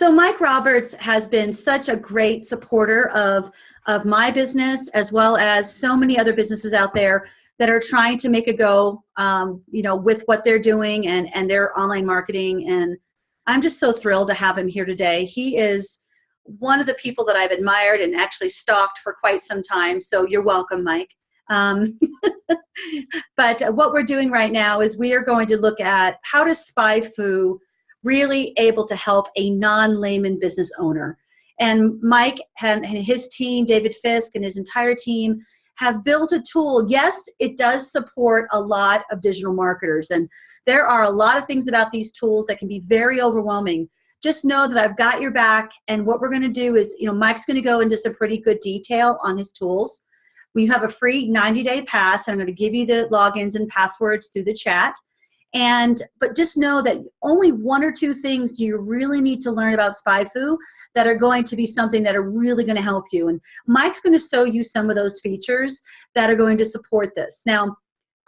So Mike Roberts has been such a great supporter of, of my business as well as so many other businesses out there that are trying to make a go, um, you know, with what they're doing and, and their online marketing. And I'm just so thrilled to have him here today. He is one of the people that I've admired and actually stalked for quite some time. So you're welcome, Mike. Um, but what we're doing right now is we are going to look at how does SpyFu really able to help a non-layman business owner. And Mike and his team, David Fisk and his entire team have built a tool. Yes, it does support a lot of digital marketers and there are a lot of things about these tools that can be very overwhelming. Just know that I've got your back and what we're gonna do is, you know, Mike's gonna go into some pretty good detail on his tools. We have a free 90 day pass. and I'm gonna give you the logins and passwords through the chat. And, but just know that only one or two things do you really need to learn about SpyFu that are going to be something that are really gonna help you. And Mike's gonna show you some of those features that are going to support this. Now,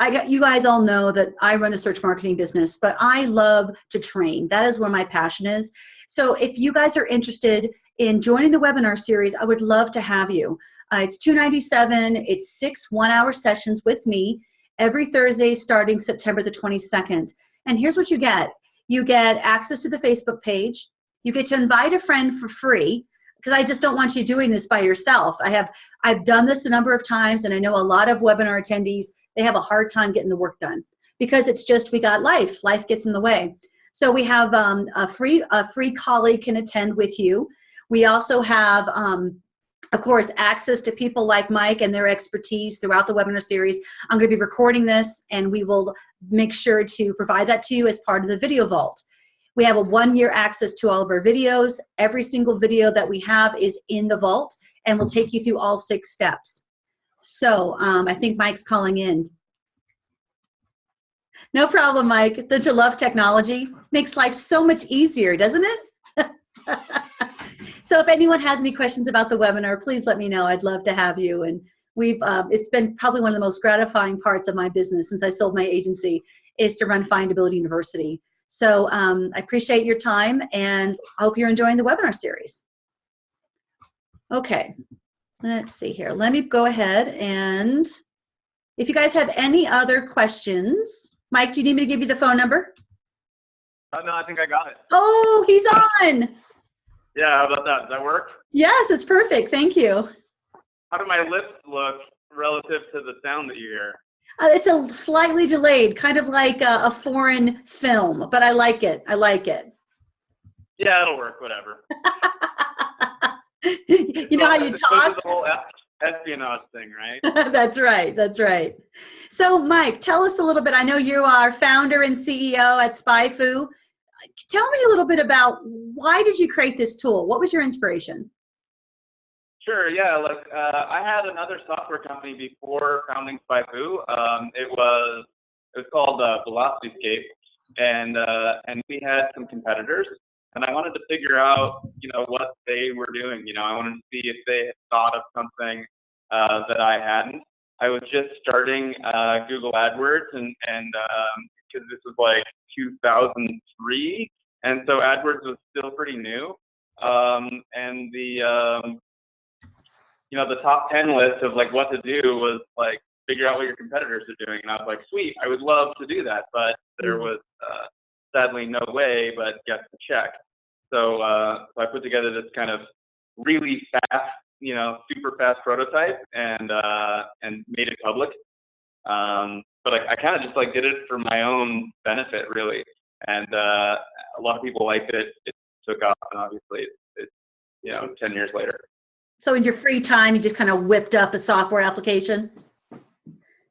I got, you guys all know that I run a search marketing business, but I love to train. That is where my passion is. So if you guys are interested in joining the webinar series, I would love to have you. Uh, it's 297. It's six one-hour sessions with me every Thursday starting September the 22nd. And here's what you get. You get access to the Facebook page. You get to invite a friend for free because I just don't want you doing this by yourself. I have I've done this a number of times and I know a lot of webinar attendees, they have a hard time getting the work done because it's just we got life. Life gets in the way. So we have um, a free a free colleague can attend with you. We also have um, of course, access to people like Mike and their expertise throughout the webinar series. I'm going to be recording this and we will make sure to provide that to you as part of the video vault. We have a one year access to all of our videos. Every single video that we have is in the vault and we'll take you through all six steps. So um, I think Mike's calling in. No problem, Mike. Don't you love technology? Makes life so much easier, doesn't it? So if anyone has any questions about the webinar, please let me know. I'd love to have you. And we've, uh, it's been probably one of the most gratifying parts of my business since I sold my agency is to run Findability University. So um, I appreciate your time and I hope you're enjoying the webinar series. Okay, let's see here. Let me go ahead and if you guys have any other questions, Mike, do you need me to give you the phone number? Oh, no, I think I got it. Oh, he's on. Yeah, how about that? Does that work? Yes, it's perfect. Thank you. How do my lips look relative to the sound that you hear? Uh, it's a slightly delayed, kind of like a, a, foreign film, but I like it. I like it. Yeah, it'll work. Whatever. you know how you talk. The whole espionage thing, right? that's right. That's right. So, Mike, tell us a little bit. I know you are founder and CEO at SpyFu tell me a little bit about why did you create this tool? What was your inspiration? Sure. Yeah. Look, uh, I had another software company before founding SpyFu. Um, it was it was called uh, VelocityScape, and uh, and we had some competitors, and I wanted to figure out you know what they were doing. You know, I wanted to see if they had thought of something uh, that I hadn't. I was just starting uh, Google AdWords, and and because um, this was like 2003, and so AdWords was still pretty new. Um, and the um, you know the top 10 list of like what to do was like figure out what your competitors are doing, and I was like, sweet, I would love to do that, but there mm-hmm. was uh, sadly no way, but get the check. So, uh, so I put together this kind of really fast, you know, super fast prototype and uh, and made it public. Um, but I, I kind of just like did it for my own benefit, really. And uh, a lot of people liked it. It took off, and obviously, it's it, you know, ten years later. So in your free time, you just kind of whipped up a software application.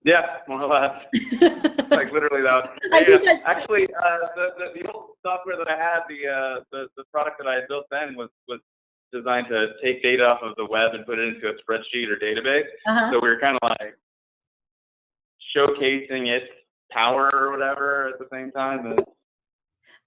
Yeah, more or less. like literally that. Yeah. Actually, uh, the, the, the old software that I had, the, uh, the the product that I had built then was was designed to take data off of the web and put it into a spreadsheet or database. Uh -huh. So we were kind of like showcasing its power or whatever at the same time.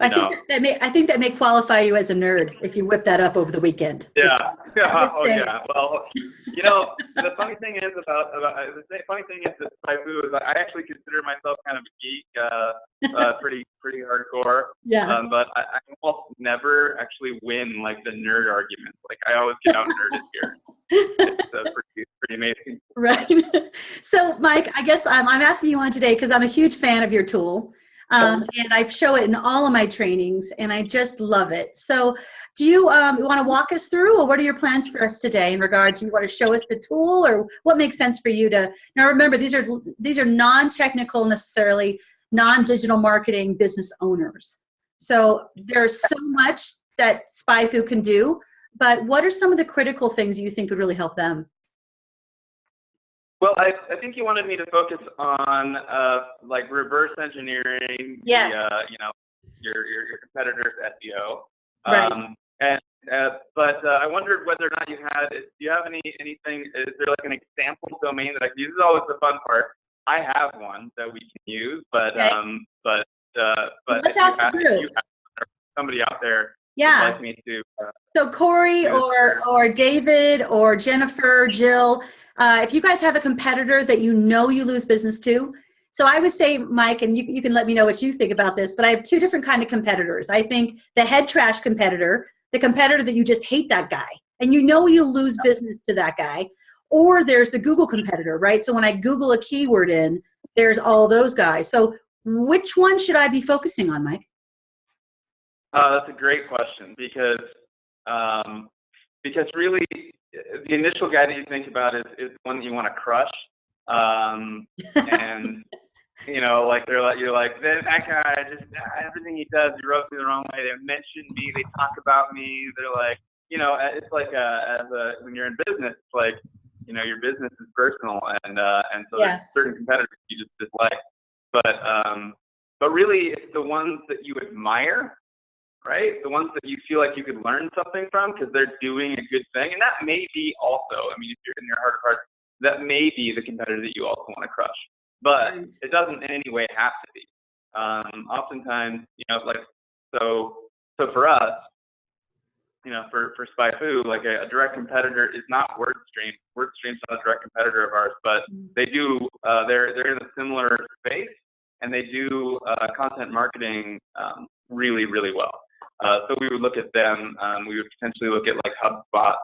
I think that, that, may I think that may qualify you as a nerd if you whip that up over the weekend. Yeah, just, yeah, oh yeah. Well, you know, the funny thing is about about the funny thing is that SpyFu is I actually consider myself kind of a geek, uh, uh, pretty pretty hardcore. Yeah. Um, but I, I'm also never actually win like the nerd arguments. Like I always get out nerded here. It's uh, pretty, pretty amazing. Right. so, Mike, I guess I'm, I'm asking you on today because I'm a huge fan of your tool. Um, and I show it in all of my trainings, and I just love it. So, do you um, want to walk us through, or what are your plans for us today in regards? Do you want to show us the tool, or what makes sense for you to? Now, remember these are these are non-technical necessarily, non-digital marketing business owners. So there's so much that SpyFu can do, but what are some of the critical things you think would really help them? Well, I, I think you wanted me to focus on uh, like reverse engineering, yes. the, uh, you know, your, your, your competitor's SEO. Right. Um, and uh, but uh, I wondered whether or not you had. Do you have any anything? Is there like an example domain that I can use? This is always the fun part. I have one that we can use, but Okay. um, but uh, but Let's ask have- if group. somebody out there Yeah. like me to. Uh, So Corey or or David or Jennifer, Jill, uh, if you guys have a competitor that you know you lose business to, so I would say, Mike, and you, you can let me know what you think about this, but I have two different kind of competitors. I think the head trash competitor, the competitor that you just hate that guy, and you know you lose business to that guy, or there's the Google competitor, right? So when I Google a keyword in, there's all those guys. So which one should I be focusing on, Mike? Uh, that's a great question because um, because really the initial guy that you think about is is one that you want to crush, um, and you know like they're like you're like that, guy just everything he does he rubs me the wrong way. They mention me, they talk about me. They're like you know it's like a, as a when you're in business, it's like you know your business is personal and uh, and so Yeah. there's certain competitors you just dislike, but um, but really it's the ones that you admire right? The ones that you feel like you could learn something from because they're doing a good thing. And that may be also, I mean, if you're in your heart of hearts, that may be the competitor that you also want to crush. But Right. it doesn't in any way have to be. Um, oftentimes, you know, like, so, so for us, you know, for, for SpyFu, like a, a direct competitor is not WordStream. WordStream's not a direct competitor of ours, but they do, uh, they're, they're in a similar space and they do uh, content marketing um, really, really well. Uh, so we would look at them. Um, we would potentially look at like HubSpot.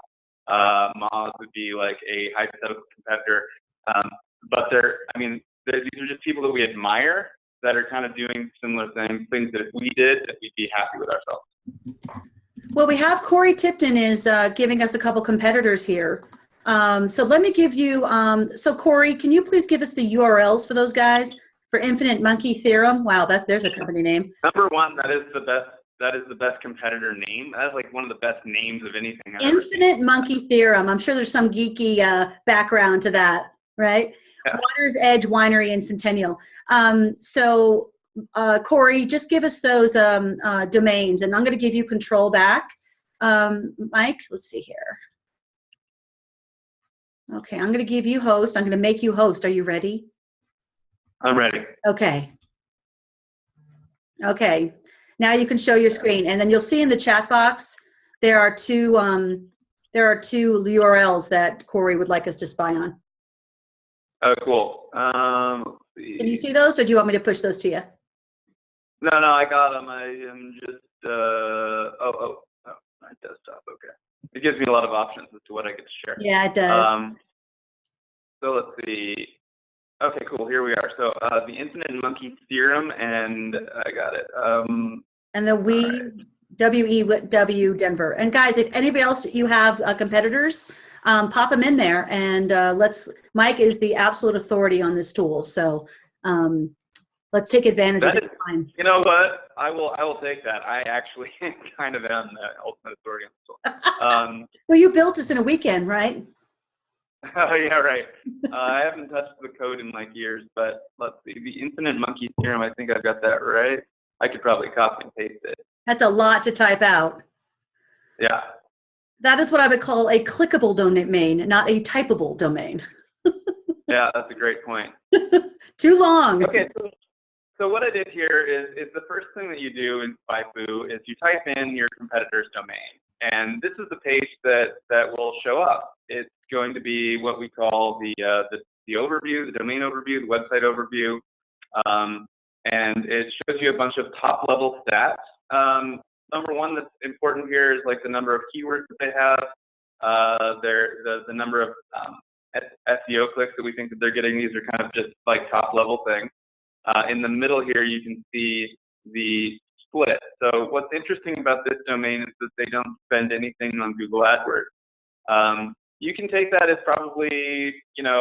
Uh, Moz would be like a hypothetical competitor. Um, but they're, I mean, they're, these are just people that we admire that are kind of doing similar things, things that if we did, that we'd be happy with ourselves. Well, we have Corey Tipton is uh, giving us a couple competitors here. Um, so let me give you, um, so Corey, can you please give us the URLs for those guys for Infinite Monkey Theorem? Wow, that there's a company name. Number one, that is the best. That is the best competitor name. That is like one of the best names of anything. I've. Infinite Monkey Theorem. I'm sure there's some geeky uh, background to that, right? Yeah. Water's Edge Winery in Centennial. Um, so, uh, Corey, just give us those um, uh, domains, and I'm going to give you control back. Um, Mike, let's see here. Okay, I'm going to give you host. I'm going to make you host. Are you ready? I'm ready. Okay. Okay. Now you can show your screen, and then you'll see in the chat box there are two um, there are two URLs that Corey would like us to spy on. Oh, cool. Um. Can you see those, or do you want me to push those to you? No, no, I got them. I am just, uh, oh, oh, oh, my desktop. Okay. It gives me a lot of options as to what I get to share. Yeah, it does. Um, so let's see. Okay, cool. Here we are. So uh, the infinite monkey theorem, and I got it. Um, and the we alright. W E W Denver. And guys, if anybody else you have uh, competitors, um, pop them in there, and uh, let's. Mike is the absolute authority on this tool, so um, let's take advantage of That the is- time. you know what? I will. I will take that. I actually kind of am the ultimate authority on this tool. Um, Well, you built this in a weekend, right? oh yeah, right. Uh, I haven't touched the code in like years, but let's see. The infinite monkey theorem. I think I've got that right. I could probably copy and paste it. That's a lot to type out. Yeah. That is what I would call a clickable domain, not a typable domain. Yeah, that's a great point. Too long. Okay, so, so what I did here is, is the first thing that you do in SpyFu is you type in your competitor's domain. And this is the page that, that will show up. It's going to be what we call the, uh, the, the overview, the domain overview, the website overview. Um, and it shows you a bunch of top level stats. Um, number one that's important here is like the number of keywords that they have, uh, their the the number of um, SEO clicks that we think that they're getting. These are kind of just like top level things. Uh, in the middle here, you can see the split. So what's interesting about this domain is that they don't spend anything on Google AdWords. Um, you can take that as probably, you know,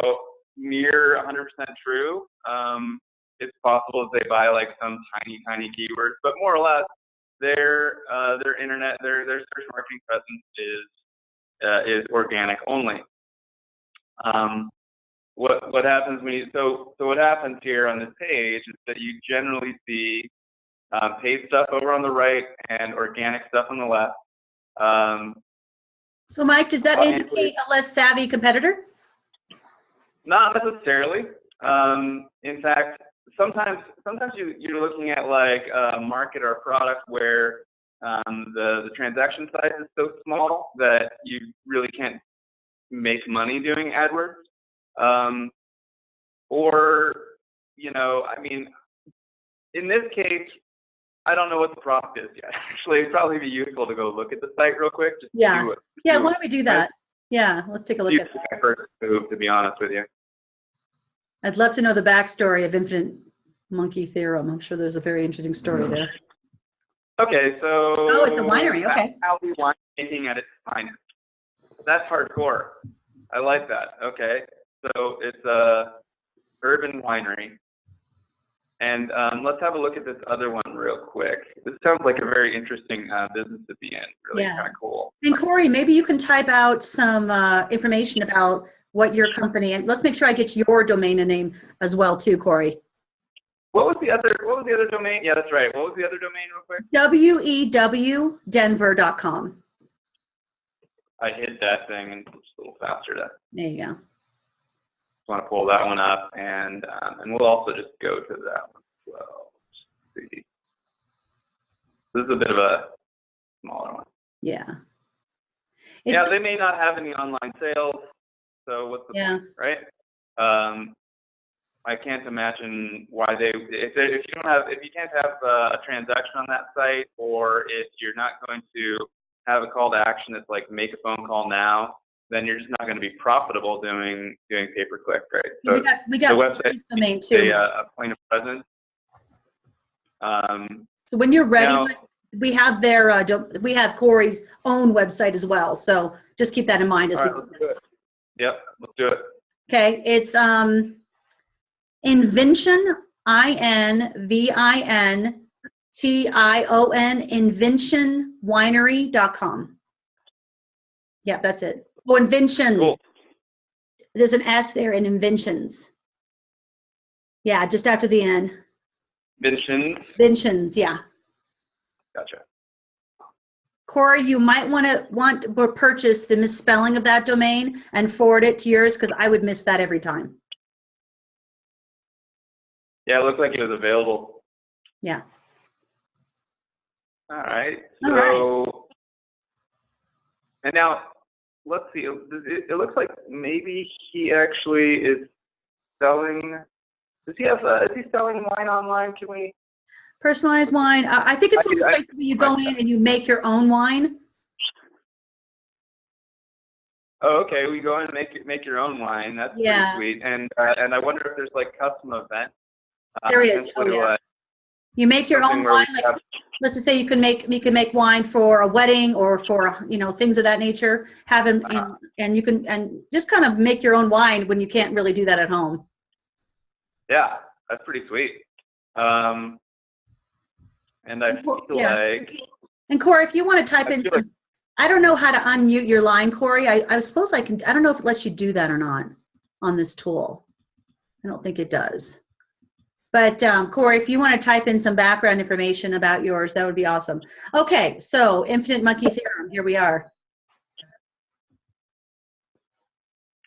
near 100% true. Um, it's possible that they buy like some tiny, tiny keywords, but more or less, their uh, their internet, their their search marketing presence is uh, is organic only. Um, what what happens when you so so what happens here on this page is that you generally see um, paid stuff over on the right and organic stuff on the left. Um, so Mike, does that indicate a less savvy competitor? Not necessarily. Um, in fact, sometimes sometimes you, you're looking at like a market or a product where um, the, the transaction size is so small that you really can't make money doing AdWords. Um, or, you know, I mean, in this case, I don't know what the prompt is yet. Actually, it'd probably be useful to go look at the site real quick. Just yeah. Yeah. Why don't we do that? Yeah. Let's take a look at that. First move, to be honest with you. I'd love to know the backstory of infinite monkey theorem. I'm sure there's a very interesting story there. Okay, so. Oh, it's a winery. Okay. Alley winemaking at its finest. That's hardcore. I like that. Okay, so it's a urban winery. And um, let's have a look at this other one real quick. This sounds like a very interesting uh, business at the end. Really yeah. kind of cool. And Corey, maybe you can type out some uh, information about what your company and let's make sure I get your domain name as well too, Corey. What was the other what was the other domain? Yeah, that's right. What was the other domain real quick? wewdenver.com. I hit that thing and it's a little faster to There you go. Just want to pull that one up and um, and we'll also just go to that one as well. See. This is a bit of a smaller one. Yeah. It's, yeah, they may not have any online sales. So what's the yeah. point, right? Um, I can't imagine why they if they, if you don't have if you can't have uh, a transaction on that site or if you're not going to have a call to action that's like make a phone call now, then you're just not going to be profitable doing doing pay per click, right? So we got we got the website domain too. A, uh, a point of presence. Um, so when you're ready, now, we have their uh, we have Corey's own website as well. So just keep that in mind as we. Yep, let's do it. Okay, it's um, Invention, I N V I N T I O N, inventionwinery.com. Yeah, that's it. Oh, inventions. Cool. There's an S there in inventions. Yeah, just after the N. Inventions. Inventions, yeah. Gotcha. Corey, you might want to want to purchase the misspelling of that domain and forward it to yours because I would miss that every time. Yeah, it looked like it was available. Yeah. All right. All so, right. and now let's see. It, it, looks like maybe he actually is selling. Does he have? Uh, is he selling wine online? Can we? Personalized wine. I think it's one of the places where you go in and you make your own wine. Oh, okay. We go in and make make your own wine. That's yeah. pretty sweet. And uh, and I wonder if there's like custom events. Uh, there is. Oh, yeah. you make your own wine. Like, have... let's just say you can make you can make wine for a wedding or for you know things of that nature. Have them uh-huh. and you can and just kind of make your own wine when you can't really do that at home. Yeah, that's pretty sweet. Um, and I feel yeah. like. And Corey, if you want to type I in some, like, I don't know how to unmute your line, Corey. I, I suppose I can. I don't know if it lets you do that or not on this tool. I don't think it does. But um, Corey, if you want to type in some background information about yours, that would be awesome. Okay, so infinite monkey theorem. Here we are.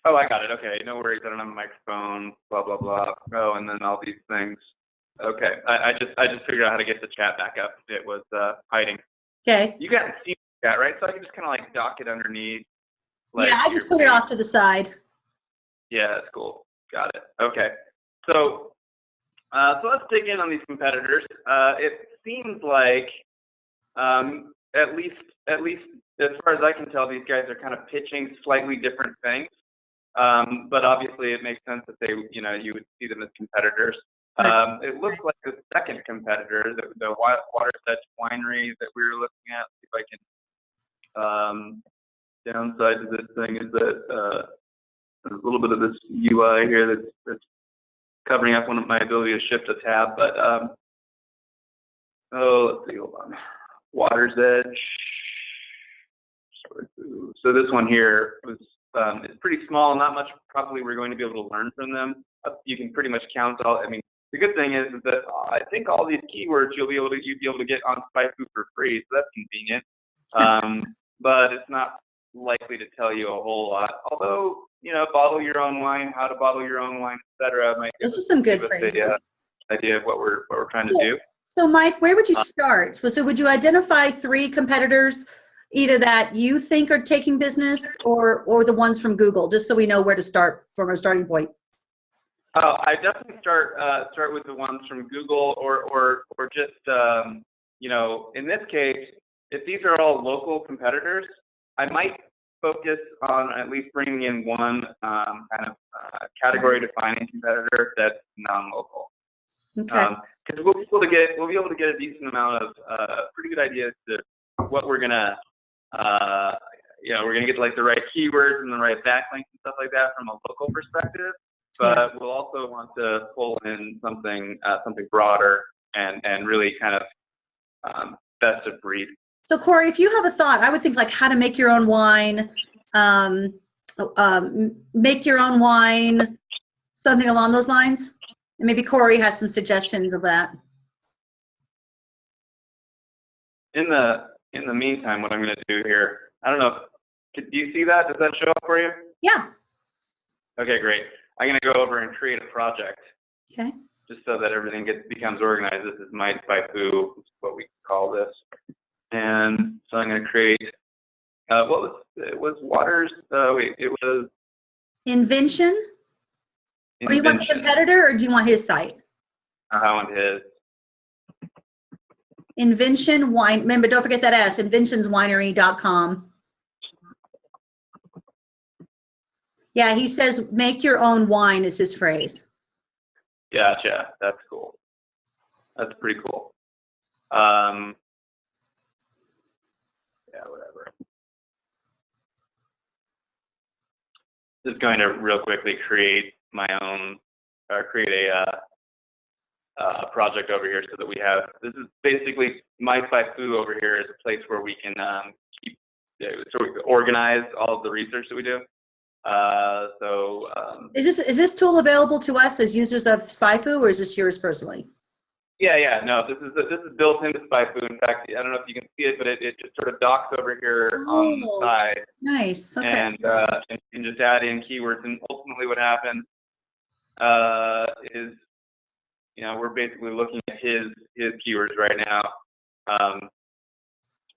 Oh, I got it. Okay, no worries. I don't have a microphone. Blah blah blah. Oh, and then all these things. Okay, I, I, just I just figured out how to get the chat back up. It was uh, hiding. Okay. You got see chat right, so I can just kind of like dock it underneath. Like yeah, I just put it off to the side. Yeah, that's cool. Got it. Okay, so uh, so let's dig in on these competitors. Uh, it seems like Um, at least, at least as far as I can tell, these guys are kind of pitching slightly different things. Um, but obviously, it makes sense that they, you know, you would see them as competitors. Um, it looks like the second competitor, the, the Edge Winery that we were looking at. See if I can. Um, downside to this thing is that uh, there's a little bit of this UI here that's, that's covering up one of my ability to shift a tab. But um, oh, let's see, hold on. Water's Edge. So this one here was um, it's pretty small, not much probably we're going to be able to learn from them. Uh, you can pretty much count all. I mean, the good thing is that I think all these keywords you'll be able to you'll be able to get on SpyFu for free, so that's convenient. Um, but it's not likely to tell you a whole lot. Although you know, bottle your own wine, how to bottle your own wine, etc. Might give Those us- some good phrases. a, uh, idea of what we're what we're trying to So- do. So Mike, where would you Uh, start? So so would you identify three competitors, either that you think are taking business or, or the ones from Google, just so we know where to start from our starting point? Oh, I definitely start uh, start with the ones from Google or or or just um, you know in this case, if these are all local competitors, I might focus on at least bringing in one um, kind of uh, category defining competitor that's non-local. Okay, Because we'll be able to get we'll be able to get a decent amount of uh, pretty good ideas to what we're gonna uh, you know we're gonna get like the right keywords and the right backlinks and stuff like that from a local perspective. But we'll also want to pull in something uh, something broader and and really kind of um, best of breed. so Corey, if you have a thought, I would think like how to make your own wine, um, um, make your own wine, something along those lines. And maybe Corey has some suggestions of that. In the in the meantime, what I'm gonna do here, I don't know. If, do you see that? Does that show up for you? Yeah, Okay, great. I'm gonna go over and create a project. okay, just so that everything gets becomes organized. This is my Spyfu, is what we call this. And so I'm going to create. Uh, what was it? Was Waters? Uh, wait, it was. invention? Or Oh, you want the competitor or do you want his site? Uh, I want his. Invention Wine, remember, don't forget that S, inventionswinery.com. Yeah, he says, make your own wine is his phrase. Gotcha. That's cool. That's pretty cool. Um, yeah, whatever. Just going to real quickly create my own, or create a, uh, uh, project over here so that we have, this is basically my Foo over here is a place where we can, um, keep, so organize all of the research that we do. Uh, so, um, Is this, is this tool available to us as users of SpyFu or is this yours personally? Yeah, yeah, no, this is this is built into SpyFu. In fact, I don't know if you can see it, but it, it just sort of docks over here on Oh. the side, Nice, okay. and uh, and, and just add in keywords. And ultimately, what happens uh, is, you know, we're basically looking at his his keywords right now. Um,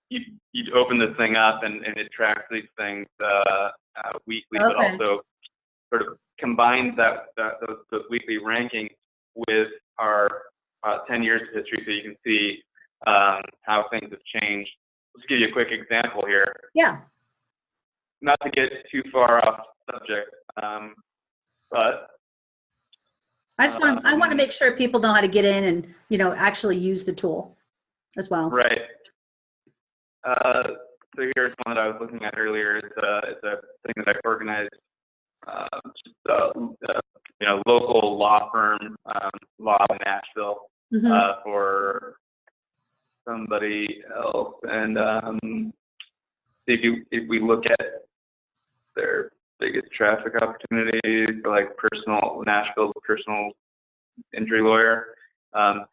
you you open this thing up, and, and it tracks these things uh, uh, weekly, but also sort of combines that, that those, those weekly rankings with our uh, 10 years of history so you can see um, how things have changed. Let's give you a quick example here. Yeah, Not to get too far off subject, um, but I just want, I want to Um, make sure people know how to get in and, you know, actually use the tool as well. right. Uh, so here's one that I was looking at earlier. It's a, it's a thing that I've organized. Uh, just, uh, uh, you know, local law firm, um, law in Nashville. Mhm. uh, for somebody else. And um, if you if we look at their biggest traffic opportunities, like personal Nashville personal injury lawyer. Um,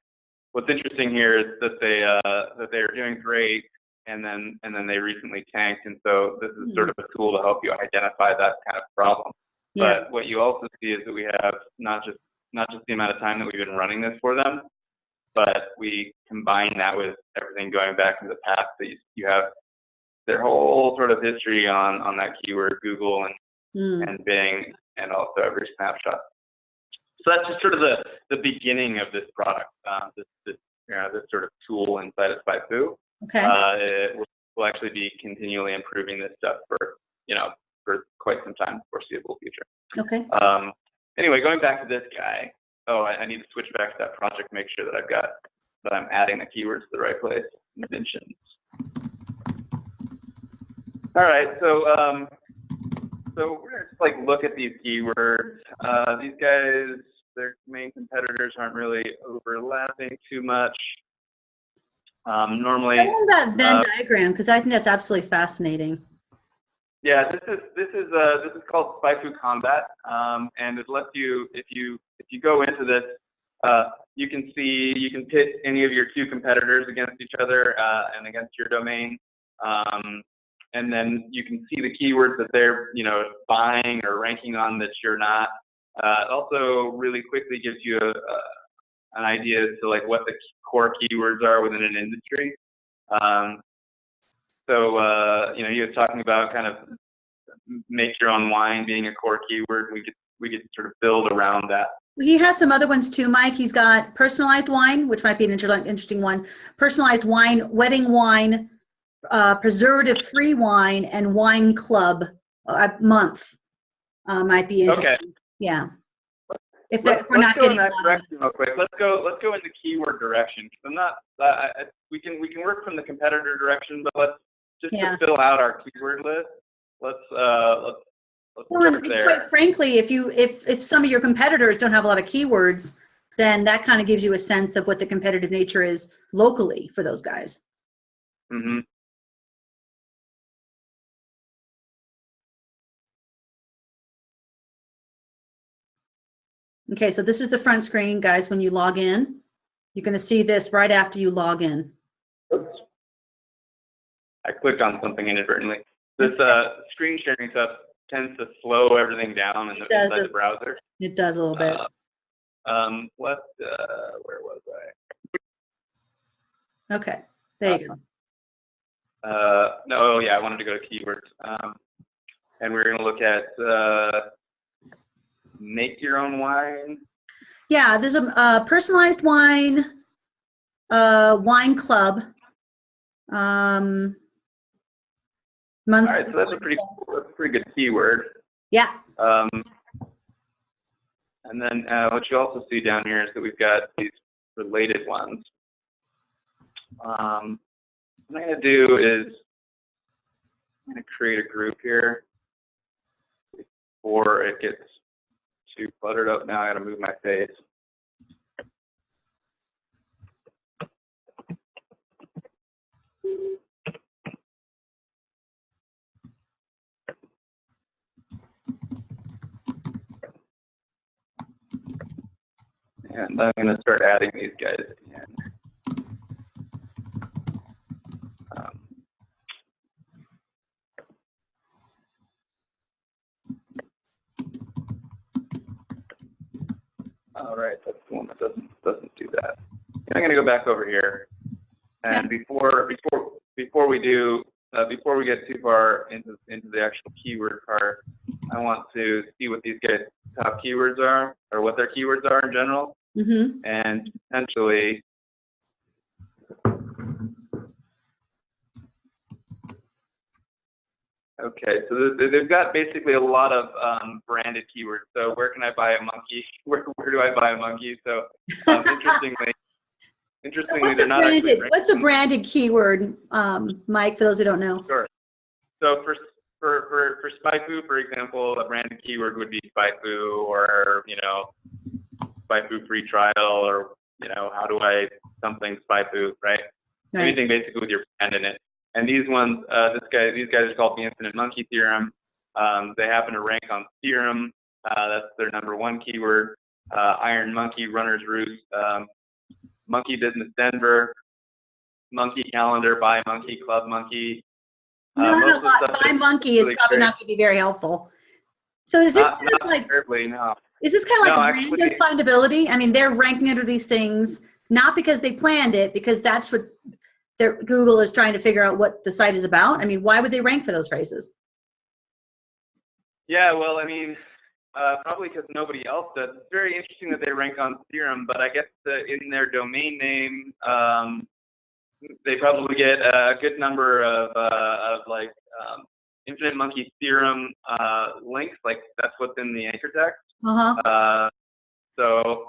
what's interesting here is that they uh, that they are doing great, and then and then they recently tanked, and so this is sort of a tool to help you identify that kind of problem. Yeah, But what you also see is that we have not just not just the amount of time that we've been running this for them, but we combine that with everything going back to the past. That you, you have their whole sort of history on on that keyword, Google and Mm. and Bing, and also every snapshot. So that's just sort of the the beginning of this product, uh, this this you know, this sort of tool inside of SpyFu. Okay. Uh, it, we'll actually be continually improving this stuff for, you know, for quite some time, foreseeable future. Okay. Um, anyway, going back to this guy. Oh, I, I need to switch back to that project, make sure that I've got, that I'm adding the keywords to the right place. Mentions. All right, so, um, so we're gonna just like look at these keywords. Uh, these guys, their main competitors aren't really overlapping too much. Um, normally. I love that Venn uh, diagram because I think that's absolutely fascinating. Yeah, this is this is uh this is called SpyFu Kombat, um, and it lets you if you if you go into this, uh, you can see you can pit any of your two competitors against each other uh, and against your domain, um, and then you can see the keywords that they're you know buying or ranking on that you're not. Uh, it also really quickly gives you a, a, an idea as to like what the core keywords are within an industry. Um, so, uh, you know, you were talking about kind of make your own wine being a core keyword. We could we could sort of build around that. He has some other ones too, Mike. He's got personalized wine, which might be an inter- interesting one. Personalized wine, wedding wine, uh, preservative-free wine, and wine club a month uh, might be interesting. Okay. Yeah. If if we're not go in getting that a lot of- direction real quick. Let's go. Let's go in the keyword direction. I'm not. Uh, we can we can work from the competitor direction, but let's just Yeah. to fill out our keyword list. Let's uh let's let's Well, and there. quite frankly, if you if if some of your competitors don't have a lot of keywords, then that kind of gives you a sense of what the competitive nature is locally for those guys. hmm Okay, so this is the front screen, guys. When you log in, you're going to see this right after you log in. Oops. I clicked on something inadvertently. This uh, screen sharing stuff tends to slow everything down in the, inside the browser. It does a little bit. Uh, um, what? Uh, where was I? Okay, there you go. Uh, no, oh, yeah, I wanted to go to keywords. Um, and we're going to look at uh, make your own wine. Yeah, there's a, uh personalized wine, uh, wine club. Um, month. All right, so that's a pretty, that's a pretty good keyword. Yeah, Um, and then uh, what you also see down here is that we've got these related ones. Um, what I'm going to do is I'm going to create a group here before it gets too cluttered up. Now I got to move my face. And I'm to start adding these guys in. All right, that's the one that doesn't doesn't do that. And I'm going to go back over here, and before before before we do uh, before we get too far into into the actual keyword part, I want to see what these guys' top keywords are, or what their keywords are in general mm-hmm. and potentially okay so they've got basically a lot of um, branded keywords so where can i buy a monkey where, where do i buy a monkey so um, interestingly interestingly What's a they're not actually branded, what's a branded keyword, um, Mike, for those who don't know? Sure. So for for for for SpyFu, for example, a branded keyword would be SpyFu or you know SpyFu free trial or you know how do I something SpyFu, right? Right. Anything basically with your brand in it. And these ones, uh, this guy, these guys are called the Infinite Monkey Theorem. Um, they happen to rank on Theorem. Uh, that's their number one keyword. Uh, Iron Monkey, Runner's Roost, um, Monkey Business Denver, Monkey Calendar, Buy Monkey, Club Monkey. Uh, a lot, is monkey is probably great. not gonna be very helpful. So is this Not, kind of like, terribly, no. is this kind of like No, random actually- findability? I mean, they're ranking under these things, not because they planned it, because that's what their, Google is trying to figure out what the site is about. I mean, why would they rank for those phrases? Yeah, well, I mean, uh, probably because nobody else does. It's very interesting that they rank on Theorem, but I guess the, in their domain name, um, they probably get a good number of uh, of like um, infinite monkey theorem uh, links. Like that's what's in the anchor text. Uh-huh. Uh, so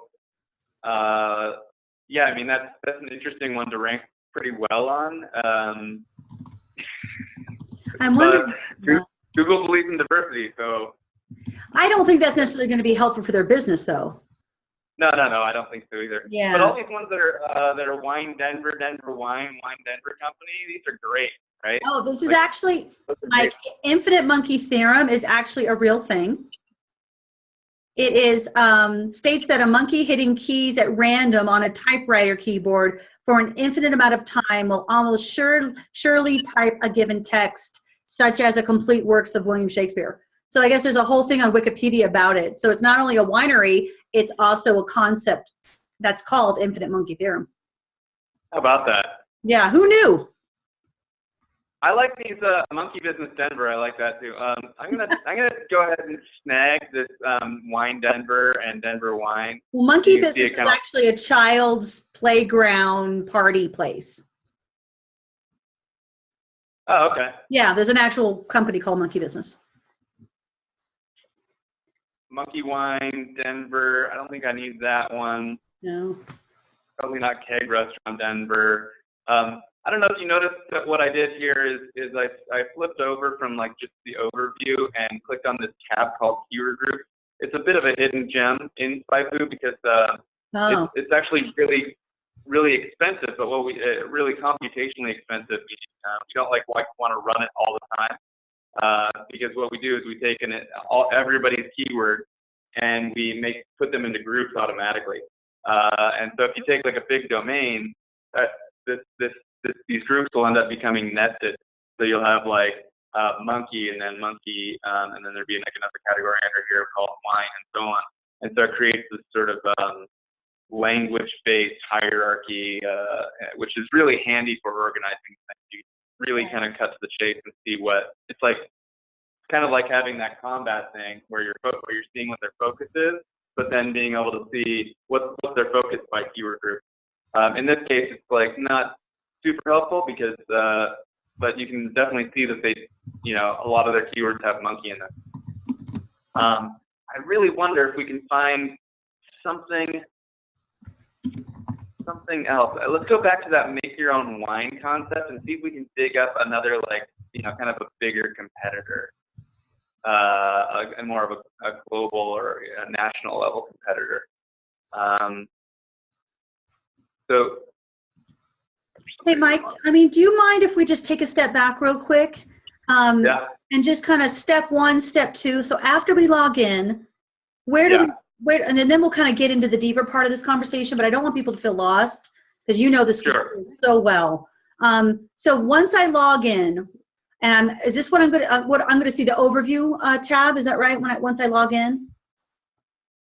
uh, yeah, I mean that's that's an interesting one to rank pretty well on. Um, I'm wondering. Goo- Google believes in diversity, so I don't think that's necessarily going to be helpful for their business, though. no, no, no, I don't think so either. Yeah. But all these ones that are uh, that are Wine Denver, Denver Wine, Wine Denver Company, these are great, right? Oh, this is Like- actually like infinite monkey theorem is actually a real thing. It is um, states that a monkey hitting keys at random on a typewriter keyboard for an infinite amount of time will almost sure, surely type a given text, such as a complete works of William Shakespeare. So I guess there's a whole thing on Wikipedia about it. So it's not only a winery, it's also a concept that's called infinite monkey theorem. How about that? Yeah, who knew? I like these uh, Monkey Business Denver. I like that too. Um, I'm gonna I'm gonna go ahead and snag this um, Wine Denver and Denver Wine. Well, Monkey You Business is actually a child's playground party place. Oh, okay. Yeah, there's an actual company called Monkey Business. Monkey Wine Denver. I don't think I need that one. No. Probably not Keg Restaurant Denver. Um, I don't know if you noticed that what I did here is is I I flipped over from like just the overview and clicked on this tab called Keyword Group. It's a bit of a hidden gem in SpyFu because uh, Oh, it's, it's actually really really expensive, but what we uh, really computationally expensive. We, uh, we don't like like want to run it all the time uh, because what we do is we take in it all everybody's keyword and we make put them into groups automatically. Uh, and so if you take like a big domain, uh, this, this this these groups will end up becoming nested. So you'll have like uh, monkey and then monkey, um, and then there'd be like another category under here called wine and so on. And so it creates this sort of um, language-based hierarchy, uh, which is really handy for organizing things. You really kind of cut to the chase and see what it's like. It's kind of like having that combat thing where you're fo- where you're seeing what their focus is, but then being able to see what's what's their focus by keyword group. Um, in this case, it's like not super helpful because, uh, but you can definitely see that they, you know, a lot of their keywords have monkey in them. Um, I really wonder if we can find something something else. Uh, Let's go back to that make your own wine concept and see if we can dig up another like you know kind of a bigger competitor, uh, a, more of a, a global or a national level competitor. Um, so hey, Mike, I mean, do you mind if we just take a step back real quick? Um, yeah, And just kind of step one, step two. So after we log in, where do Yeah. we, where, and then, then we'll kind of get into the deeper part of this conversation, but I don't want people to feel lost because you know this Sure. so well. Um, so once I log in, and I'm, is this what I'm going to, uh, what I'm going to see the overview uh, tab? Is that right? When I, once I log in?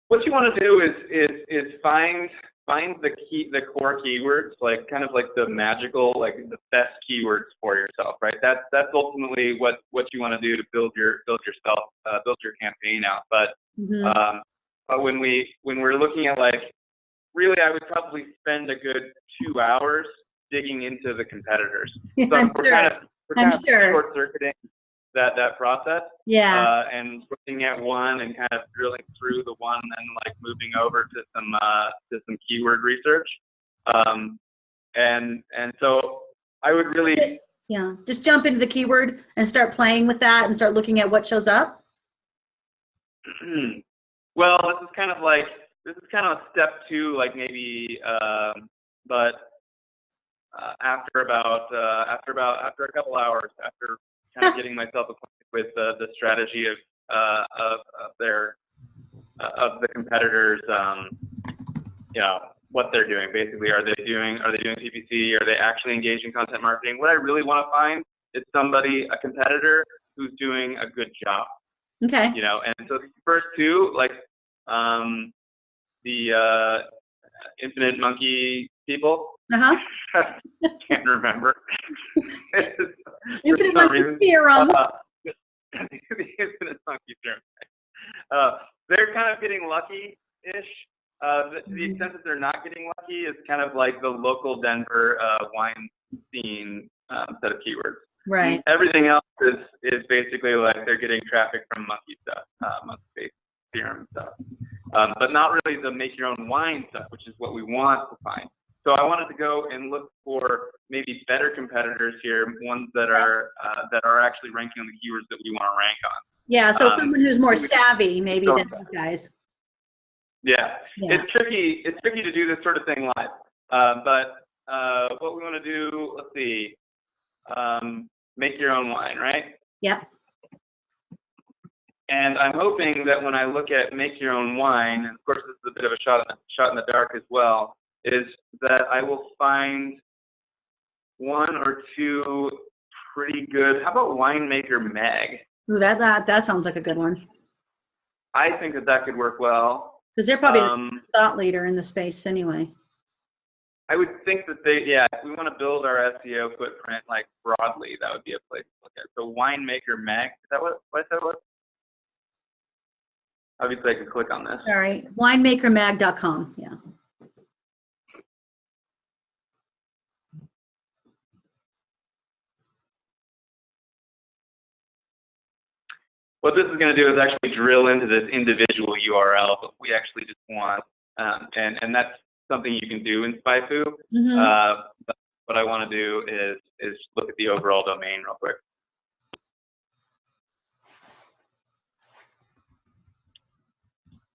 what you want to do is is is find find the key the core keywords like kind of like the magical like the best keywords for yourself right that's that's ultimately what what you want to do to build your build yourself uh, build your campaign out but Mhm. um but when we when we're looking at like really i would probably spend a good two hours digging into the competiters so I'm we're sure. kind of we're I'm of sure. short circuiting that that process yeah. uh, and looking at one and kind of drilling through the one and then like moving over to some uh, to some keyword research. Um, and and so I would really just, yeah. Just jump into the keyword and start playing with that and start looking at what shows up. well, this is kind of like this is kind of a step two, like maybe, um, but uh, after about uh, after about after a couple hours, after kind of getting myself acquainted with uh, the strategy of uh, of, of their uh, of the competitors, um, you know what they're doing. Basically, are they doing are they doing PPC? Are they actually engaged in content marketing? What I really want to find is somebody, a competitor, who's doing a good job Okay. you know and so the first two like um the uh infinite monkey people Uh huh. can't remember Infinite theorem. uh, the infinite monkey theorem uh they're kind of getting lucky ish uh the, the extent that they're not getting lucky is kind of like the local denver uh wine scene um, set of keywords. Right. Everything else is is basically like they're getting traffic from monkey stuff, uh, monkey theorem stuff, um, but not really the make your own wine stuff, which is what we want to find. So I wanted to go and look for maybe better competitors here, ones that are uh, that are actually ranking on the keywords that we want to rank on. Yeah. So Um, someone who's more savvy maybe so- than you guys. Yeah, Yeah. it's tricky. It's tricky to do this sort of thing live. Uh, but uh, what we want to do, let's see, um, make your own wine, right? Yeah. And I'm hoping that when I look at make your own wine, and of course this is a bit of a shot in the, shot in the dark as well, is that I will find one or two pretty good. How about winemaker Mag? Ooh, that, that, that sounds like a good one. I think that that could work well. Because they're probably Um, the thought leader in the space anyway. I would think that they, yeah, if we want to build our SEO footprint like broadly, that would be a place to look at. So winemaker Mag, is that what, what that was? Obviously, I could click on this. All right. Winemakermag.com. Yeah. What this is going to do is actually drill into this individual URL, but we actually just want, um, and and that's something you can do in SpyFu. Mhm. Uh, but what I want to do is is look at the overall domain real quick.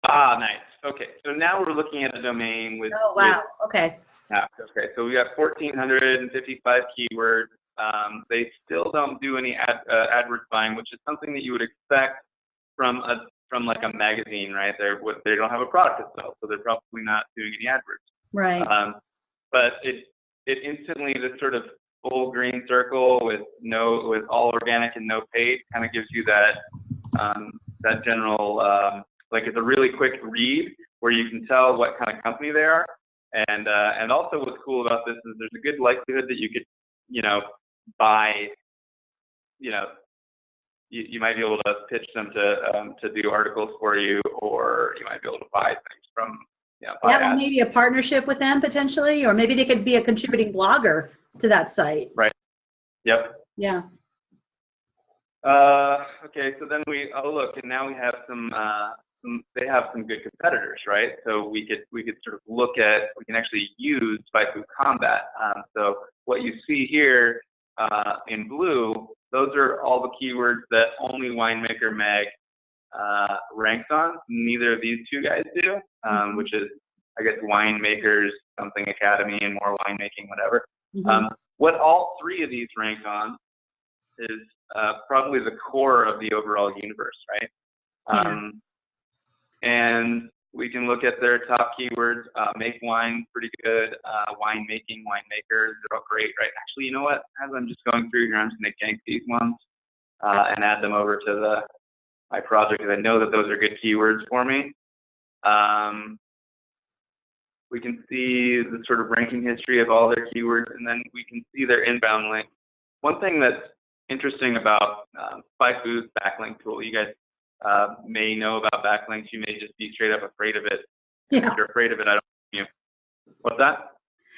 Ah, nice. Okay, so now we're looking at a domain with. oh, wow. Okay. Yeah, okay, so we got 1,455 keywords. Um, they still don't do any ad, uh, AdWords buying, which is something that you would expect from a from like a magazine, right? They're what they don't have a product to sell, so they're probably not doing any AdWords. Right. Um, but it it instantly this sort of full green circle with no with all organic and no paid kind of gives you that um, that general um, like it's a really quick read where you can tell what kind of company they are and uh, and also what's cool about this is there's a good likelihood that you could you know buy you know you, you might be able to pitch them to um, to do articles for you or you might be able to buy things from you know, Yeah, well, maybe a partnership with them potentially, or maybe they could be a contributing blogger to that site. Right. Yep Yeah. Uh, okay, so then we oh look, and now we have some uh, some they have some good competitors, right? So we could we could sort of look at we can actually use SpyFu Kombat. Um, so what you see here uh, in blue, those are all the keywords that only Winemaker Mag uh, ranks on. Neither of these two guys do, um, which is I guess winemakers something academy and more winemaking whatever. Mhm. Um, what all three of these rank on is uh, probably the core of the overall universe, right? Yeah. Um, and we can look at their top keywords. Uh, make wine, pretty good. Uh, wine making, winemakers, they're all great, right? Actually, you know what? As I'm just going through here, I'm just going to gank these ones uh, and add them over to the my project because I know that those are good keywords for me. Um, we can see the sort of ranking history of all their keywords, and then we can see their inbound links. One thing that's interesting about um, SpyFu's backlink tool, you guys uh, may know about backlinks. You may just be straight up afraid of it. Yeah. If you're afraid of it, I don't you. What's that?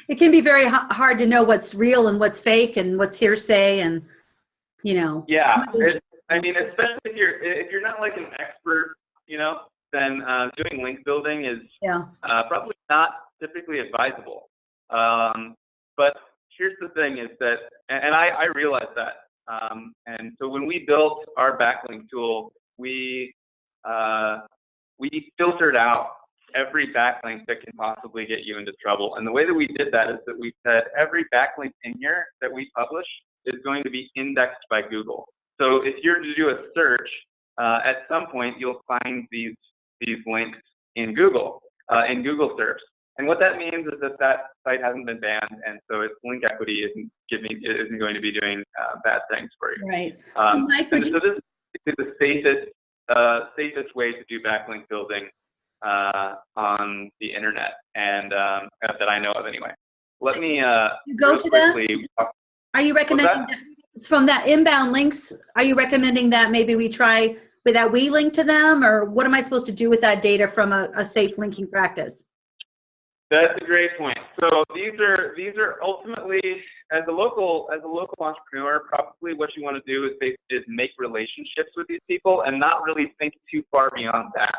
It can be very h- hard to know what's real and what's fake and what's hearsay and, you know. Yeah, it, I mean, especially if you're if you're not like an expert, you know, then uh, doing link building is Yeah. uh, probably not typically advisable. Um, but here's the thing: is that, and and I, I realize that. Um, and so when we built our backlink tool, we uh, we filtered out every backlink that can possibly get you into trouble. And the way that we did that is that we said every backlink in here that we publish is going to be indexed by Google. So if you're to do a search, uh, at some point you'll find these these links in Google, uh, in Google search. And what that means is that that site hasn't been banned, and so its link equity isn't giving isn't going to be doing uh, bad things for you. Right. So Um, Mike, would so you, this is the safest uh, safest way to do backlink building uh, on the internet, and um, that I know of anyway. Let So me uh, you go to them? are you recommending that? that? It's from that inbound links. Are you recommending that maybe we try with that we link to them or what am I supposed to do with that data from a, a safe linking practice? That's a great point. So these are these are ultimately as a local as a local entrepreneur, probably what you want to do is is make relationships with these people and not really think too far beyond that.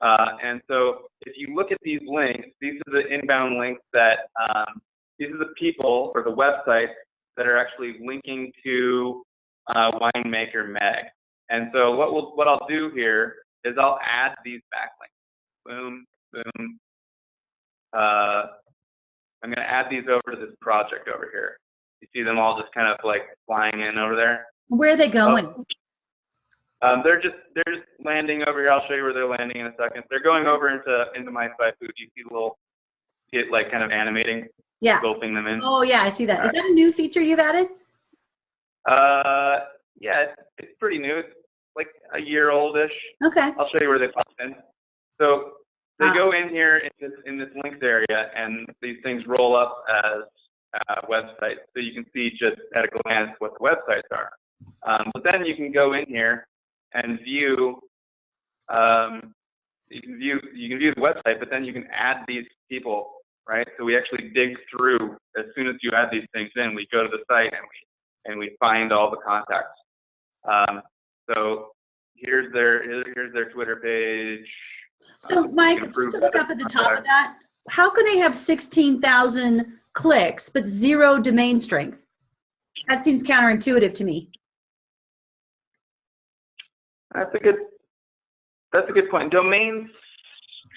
Uh, and so if you look at these links, these are the inbound links that um, these are the people or the websites that are actually linking to uh, Winemaker Mag. And so what we'll, what I'll do here is I'll add these backlinks. Boom, boom. Uh, I'm going to add these over to this project over here. You see them all just kind of like flying in over there. Where are they going? Oh. Um, they're just they're just landing over here. I'll show you where they're landing in a second. They're going over into into my SpyFu. You see the little it like kind of animating, Yeah. gulping them in. Oh, yeah, I see that. Is that a new feature you've added? Uh, yeah, it's, it's pretty new. It's like a year oldish. Okay. I'll show you where they pop in. So they Ah. go in here in this, in this links area, and these things roll up as uh, websites. So you can see just at a glance what the websites are. Um, but then you can go in here and view. Um, you can view you can view the website, but then you can add these people, right? So we actually dig through as soon as you add these things in. We go to the site and we and we find all the contacts. Um, so here's their here's their Twitter page. So, Um, Mike, just to look up at the top of that, how can they have 16,000 clicks but zero domain strength? That seems counterintuitive to me. That's a good. That's a good point. Domain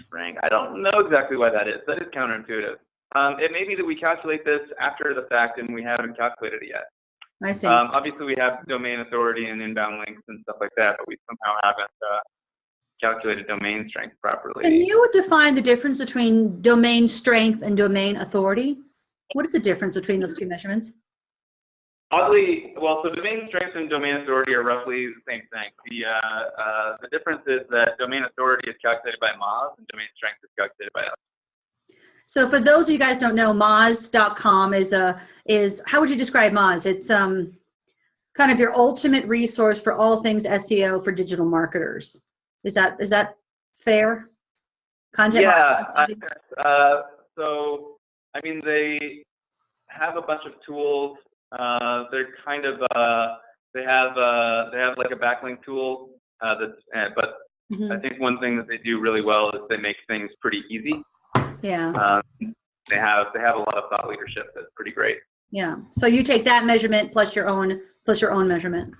strength. I don't know exactly why that is. That is counterintuitive. Um, it may be that we calculate this after the fact and we haven't calculated it yet. I see. Um, obviously, we have domain authority and inbound links and stuff like that, but we somehow haven't uh, calculated domain strength properly. Can you define the difference between domain strength and domain authority? What is the difference between those two measurements? Oddly, well, so domain strength and domain authority are roughly the same thing. The uh, uh, the difference is that domain authority is calculated by Moz and domain strength is calculated by us. So for those of you guys don't know, Moz.com is a is how would you describe Moz? It's um kind of your ultimate resource for all things SEO for digital marketers. Is that is that fair? Content Yeah. I- uh, so, I mean, they have a bunch of tools. Uh, they're kind of uh, they have uh, they have like a backlink tool. Uh, that's uh, but Mhm. I think one thing that they do really well is they make things pretty easy. Yeah, Um, they have they have a lot of thought leadership that's pretty great. yeah. So you take that measurement plus your own plus your own measurement.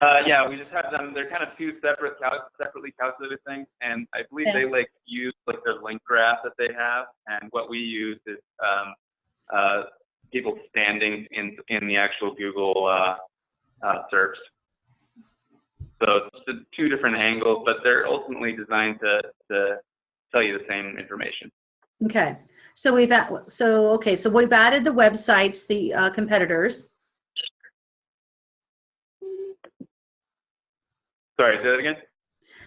Uh, yeah, we just have them. They're kind of two separate, cal- separately calculated things, and I believe Okay. they like use like their link graph that they have, and what we use is um, uh, people standing in in the actual Google uh, uh, search. So it's two different angles, but they're ultimately designed to to tell you the same information. Okay. So we've at, so okay. So we've added the websites, the uh, competitors. Sorry, say that again.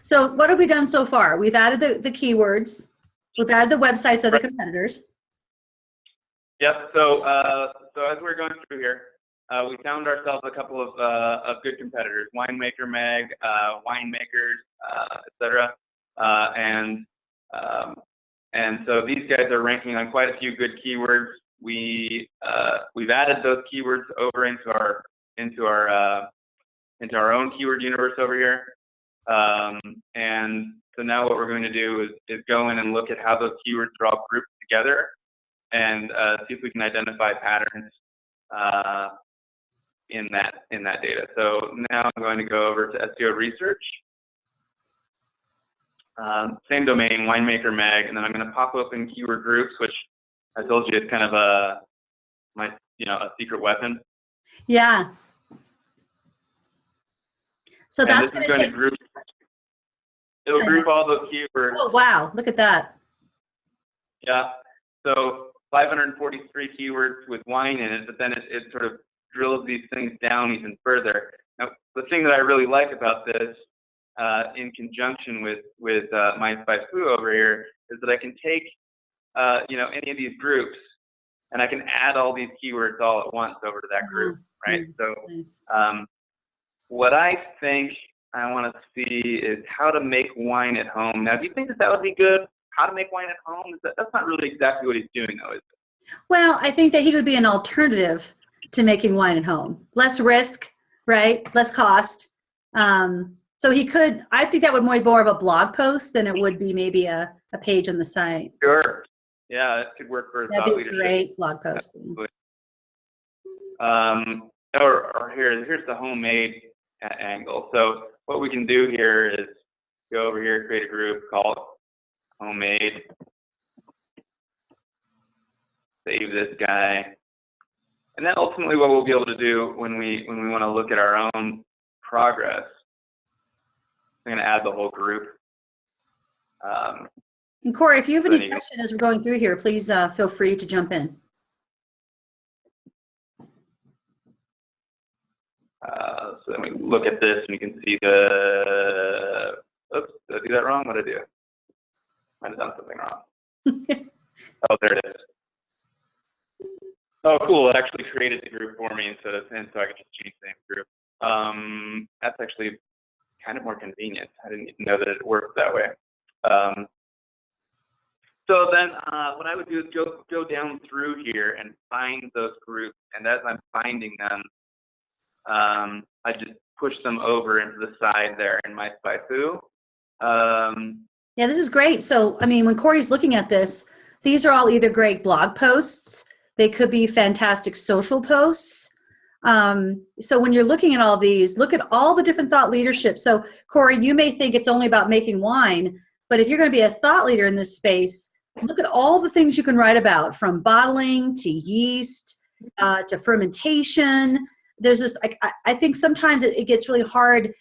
So what have we done so far? We've added the, the keywords. We've added the websites of the competitors. Yep. So, uh, so as we're going through here, uh, we found ourselves a couple of, uh, of good competitors: Winemaker Mag, uh, Winemakers, uh, etc. Uh, and um, and so these guys are ranking on quite a few good keywords. We uh, we've added those keywords over into our into our uh, into our own keyword universe over here. Um, and so now what we're going to do is, is go in and look at how those keywords are all grouped together and uh, see if we can identify patterns uh, in that in that data. So now I'm going to go over to SEO research. Um, same domain, winemaker mag, and then I'm going to pop open keyword groups, which I told you is kind of a my you know a secret weapon. Yeah. So and that's going to take. group. It'll Sorry. group all those keywords. Oh wow! Look at that. Yeah. So 543 keywords with wine in it, but then it, it sort of drills these things down even further. Now, the thing that I really like about this, uh, in conjunction with with uh, My Spy Foo over here, is that I can take, uh, you know, any of these groups, and I can add all these keywords all at once over to that group, right? So um, what I think I want to see is how to make wine at home. Now, do you think that that would be good? How to make wine at home? Is that, that's not really exactly what he's doing, though, is it? Well, I think that he would be an alternative to making wine at home. Less risk, right? Less cost. Um, so he could, I think that would be more of a blog post than it would be maybe a, a page on the site. Sure. Yeah, it could work for That'd be a leadership. great blog post. Um, or, or here, here's the homemade angle. So what we can do here is go over here, create a group, call it homemade. Save this guy. And then ultimately what we'll be able to do when we, when we want to look at our own progress, I'm going to add the whole group. Um, And Corey, if you have any questions as we're going through here, please uh, feel free to jump in. So then we look at this and you can see the, oops, did I do that wrong? What did I do? Might have done something wrong. Oh, there it is. Oh, cool. It actually created the group for me instead of, and so I could just change the name group. Um, that's actually kind of more convenient. I didn't even know that it worked that way. Um, so then uh, what I would do is go, go down through here and find those groups. And as I'm finding them, um, I just push them over into the side there in my SpyFu. Um, Yeah, this is great. So, I mean, when Corey's looking at this, these are all either great blog posts, they could be fantastic social posts. Um, so, when you're looking at all these, look at all the different thought leadership. So, Corey, you may think it's only about making wine, but if you're going to be a thought leader in this space, look at all the things you can write about from bottling to yeast uh, to fermentation. There's just, I, I- think sometimes it, it gets really hard.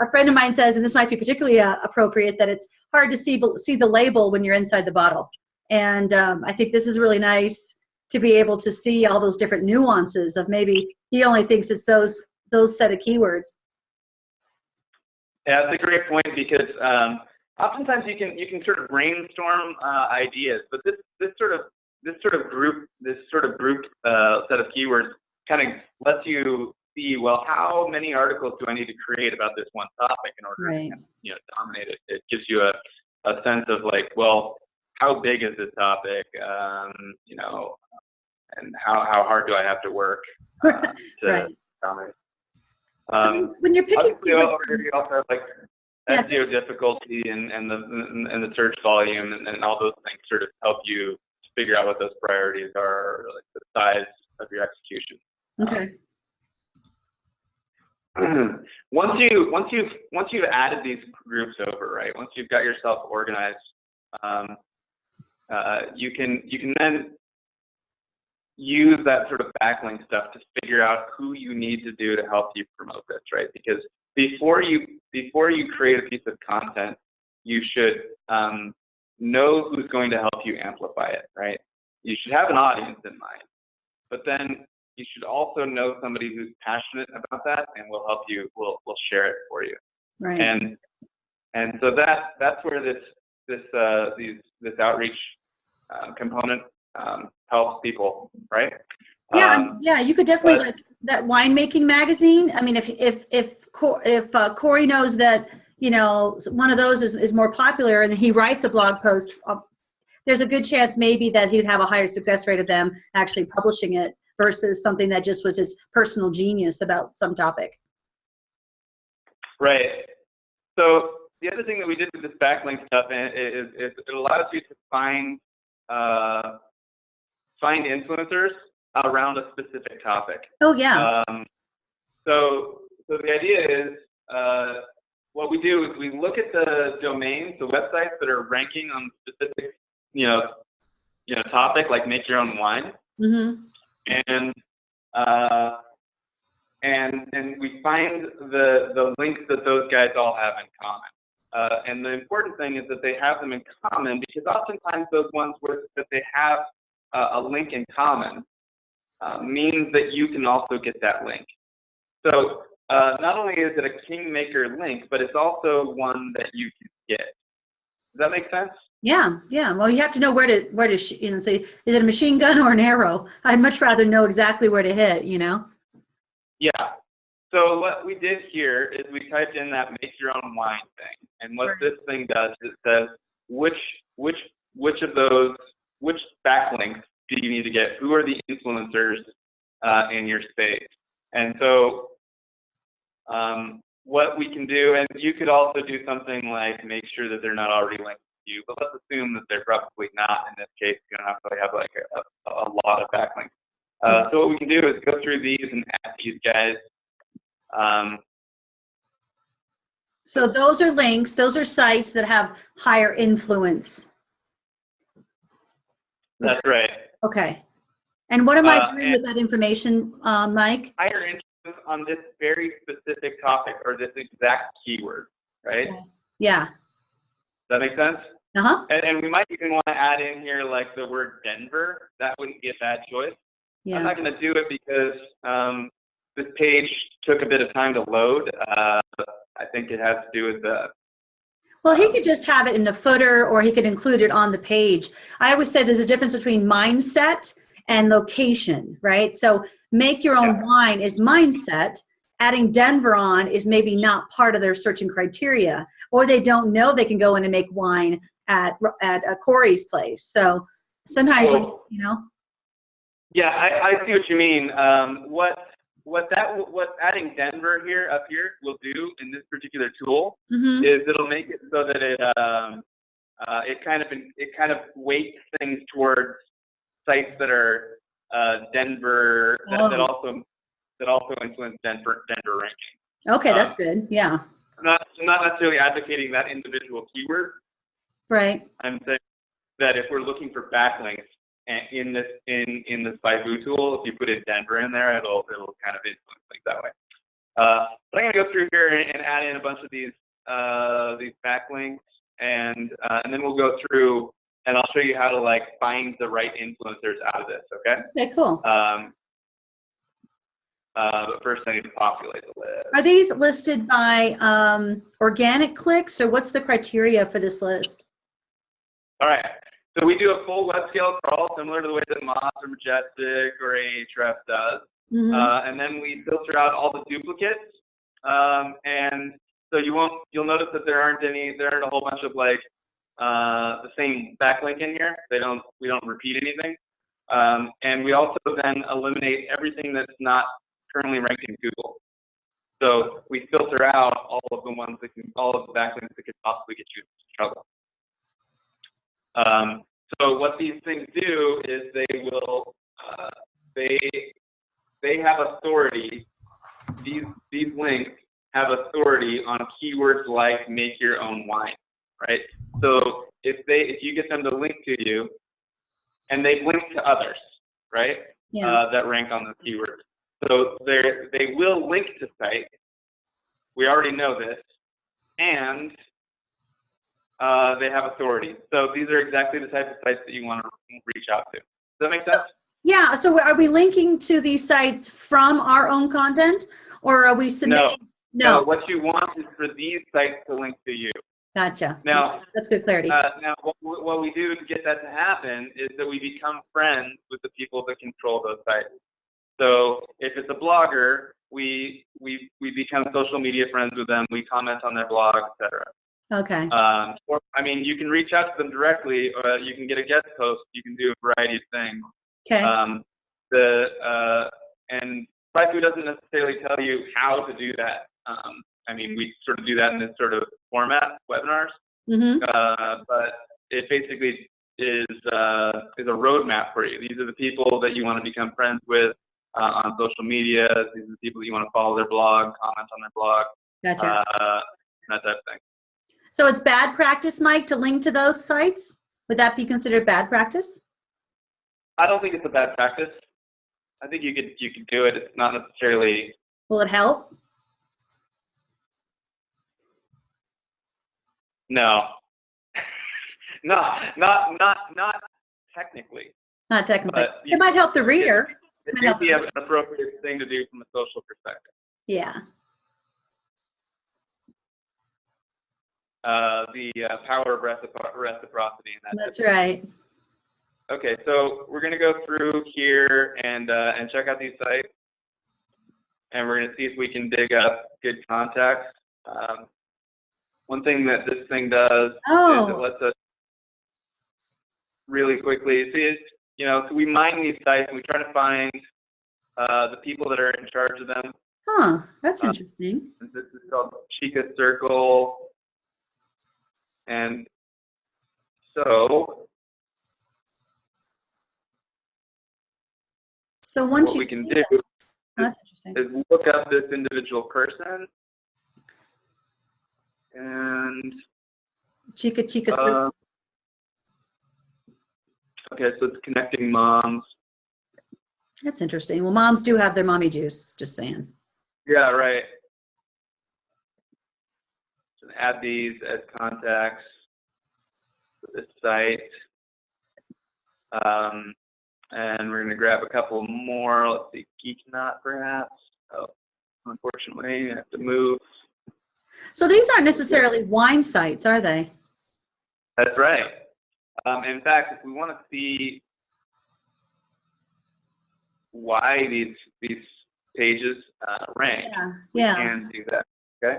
A friend of mine says, and this might be particularly uh, appropriate, that it's hard to see see the label when you're inside the bottle. And um, I think this is really nice to be able to see all those different nuances of maybe he only thinks it's those those set of keywords. Yeah, that's a great point because um, oftentimes you can you can sort of brainstorm uh, ideas, but this this sort of this sort of group this sort of group uh, set of keywords kind of lets you see well how many articles do I need to create about this one topic in order Right. to you know dominate it. It gives you a a sense of like well how big is this topic um, you know and how how hard do I have to work um, to Right. dominate. So Um, when you're picking Obviously, keywords- over here you also have like Yeah. SEO difficulty and, and the and, and the search volume and, and all those things sort of help you figure out what those priorities are, like the size of your execution. Okay, once you once you've once you've added these groups over, right? Once you've got yourself organized, um, uh, you can you can then use that sort of backlink stuff to figure out who you need to do to help you promote this, right? Because before you before you create a piece of content, you should um, know who's going to help you amplify it, right? You should have an audience in mind, but then you should also know somebody who's passionate about that and will help you, will will share it for you. right. And and so that that's where this this uh, these this outreach uh, component um, helps people, right? yeah, Um, yeah, you could definitely but- like that winemaking magazine. I mean, if if if Cor- if uh, Corey knows that you know one of those is, is more popular, and he writes a blog post, of, there's a good chance maybe that he'd have a higher success rate of them actually publishing it versus something that just was his personal genius about some topic. Right. So the other thing that we did with this backlink stuff is, is it allows you to find uh, find influencers around a specific topic. Oh yeah, Um, so, so the idea is, uh, what we do is we look at the domains, the websites that are ranking on specific, you know, you know, topic like make your own wine, hmm and uh, and and we find the the links that those guys all have in common. Uh, and the important thing is that they have them in common because oftentimes those ones where that they have uh, a link in common uh, means that you can also get that link. So uh, not only is it a kingmaker link, but it's also one that you can get. Does that make sense? Yeah, yeah. Well, you have to know where to where to sh- you know say is it a machine gun or an arrow? I'd much rather know exactly where to hit. You know. Yeah. So what we did here is we typed in that make your own wine thing. And what Right. this thing does is it says which which which of those which backlinks do you need to get? Who are the influencers uh, in your space? And so um, what we can do, and you could also do something like make sure that they're not already linked you, but let's assume that they're probably not in this case. You don't have to have like a, a lot of backlinks. Uh, so what we can do is go through these and add these guys. Um, So those are links, those are sites that have higher influence. that's right. Okay. And what am I Uh, doing with that information, uh, Mike? Higher interest on this very specific topic or this exact keyword, right? Yeah. Yeah. Does that make sense? Uh-huh. And, and we might even want to add in here like the word Denver. That wouldn't be a bad choice. I'm not going to do it because um, this page took a bit of time to load. Uh, I think it has to do with the Well, he could just have it in the footer or he could include it on the page. I always say there's a difference between mindset and location, right? So make your own Yeah. wine is mindset. Adding Denver on is maybe not part of their searching criteria, or they don't know they can go in and make wine at at uh, Corey's place. So sometimes, when, you know, Yeah, I, I see what you mean. Um, what what that what adding Denver here up here will do in this particular tool hmm is it'll make it so that it um, uh, it kind of it kind of weights things towards sites that are uh, Denver that, that Oh. also that also influence Denver Denver ranking. okay, uh, that's good. Yeah, not not necessarily advocating that individual keyword. right. I'm saying that if we're looking for backlinks in this in in this SpyFu tool, if you put in Denver in there, it'll it'll kind of influence things that way. Uh, but I'm gonna go through here and, and add in a bunch of these uh, these backlinks, and uh, and then we'll go through and I'll show you how to like find the right influencers out of this. Okay. Okay, cool. Um, uh, but first, I need to populate the list. Are these listed by um, organic clicks, or what's the criteria for this list? All right. So we do a full web scale crawl, similar to the way that Moz or Majestic or Ahrefs does. Mhm. Uh, and then we filter out all the duplicates. Um, and so you won't, you'll notice that there aren't any, there aren't a whole bunch of like uh, the same backlink in here. They don't, we don't repeat anything. Um, and we also then eliminate everything that's not currently ranked in Google. So we filter out all of the ones that can, all of the backlinks that could possibly get you into trouble. Um, so what these things do is they will, uh, they they have authority. These these links have authority on keywords like make your own wine, right? So if they if you get them to link to you, and they link to others, right? Yeah. Uh, that rank on those keywords. So they they will link to sites. We already know this, and uh, they have authority. So these are exactly the type of sites that you want to reach out to. Does that make sense? Yeah, so are we linking to these sites from our own content or are we submitting? No. No, What you want is for these sites to link to you. gotcha. Now- That's good clarity. Uh, now, what, what we do to get that to happen is that we become friends with the people that control those sites. So if it's a blogger, we we we become social media friends with them. We comment on their blog, etc. Okay, Um, or I mean, you can reach out to them directly, or you can get a guest post. You can do a variety of things. okay, Um, the uh, and SpyFu doesn't necessarily tell you how to do that. Um, I mean, we sort of do that in this sort of format, webinars, mm-hmm, uh, but it basically is uh, is a roadmap for you. These are the people that you want to become friends with uh, on social media. These are the people that you want to follow their blog, comment on their blog, gotcha. uh, that type of thing. So it's bad practice, Mike, to link to those sites? Would that be considered bad practice? I don't think it's a bad practice. I think you could you could do it. It's not necessarily Will it help? no, not not not not technically. Not technically. But It might help the reader. It may be an appropriate thing to do from a social perspective. Yeah. Uh, the uh, power of recipro- reciprocity that. That's right. Okay, so we're gonna go through here and uh, and check out these sites, and we're gonna see if we can dig up good contacts. Um, one thing that this thing does is it Oh, lets us really quickly see. You know, so we mine these sites and we try to find uh, the people that are in charge of them. Huh, that's Uh, interesting. This is called Chica Circle. And so So once what you we can do that- that's interesting. is look up this individual person and Chica Chica Circle. Okay, so it's connecting moms. That's interesting. Well, moms do have their mommy juice, just saying. Yeah, right. So add these as contacts for this site. Um, and we're gonna grab a couple more. Let's see, Geek Knot perhaps. Oh, unfortunately, I have to move. So these aren't necessarily wine sites, are they? That's right. Um, in fact, if we want to see why these these pages uh, rank, Yeah, we yeah. can do that. Okay.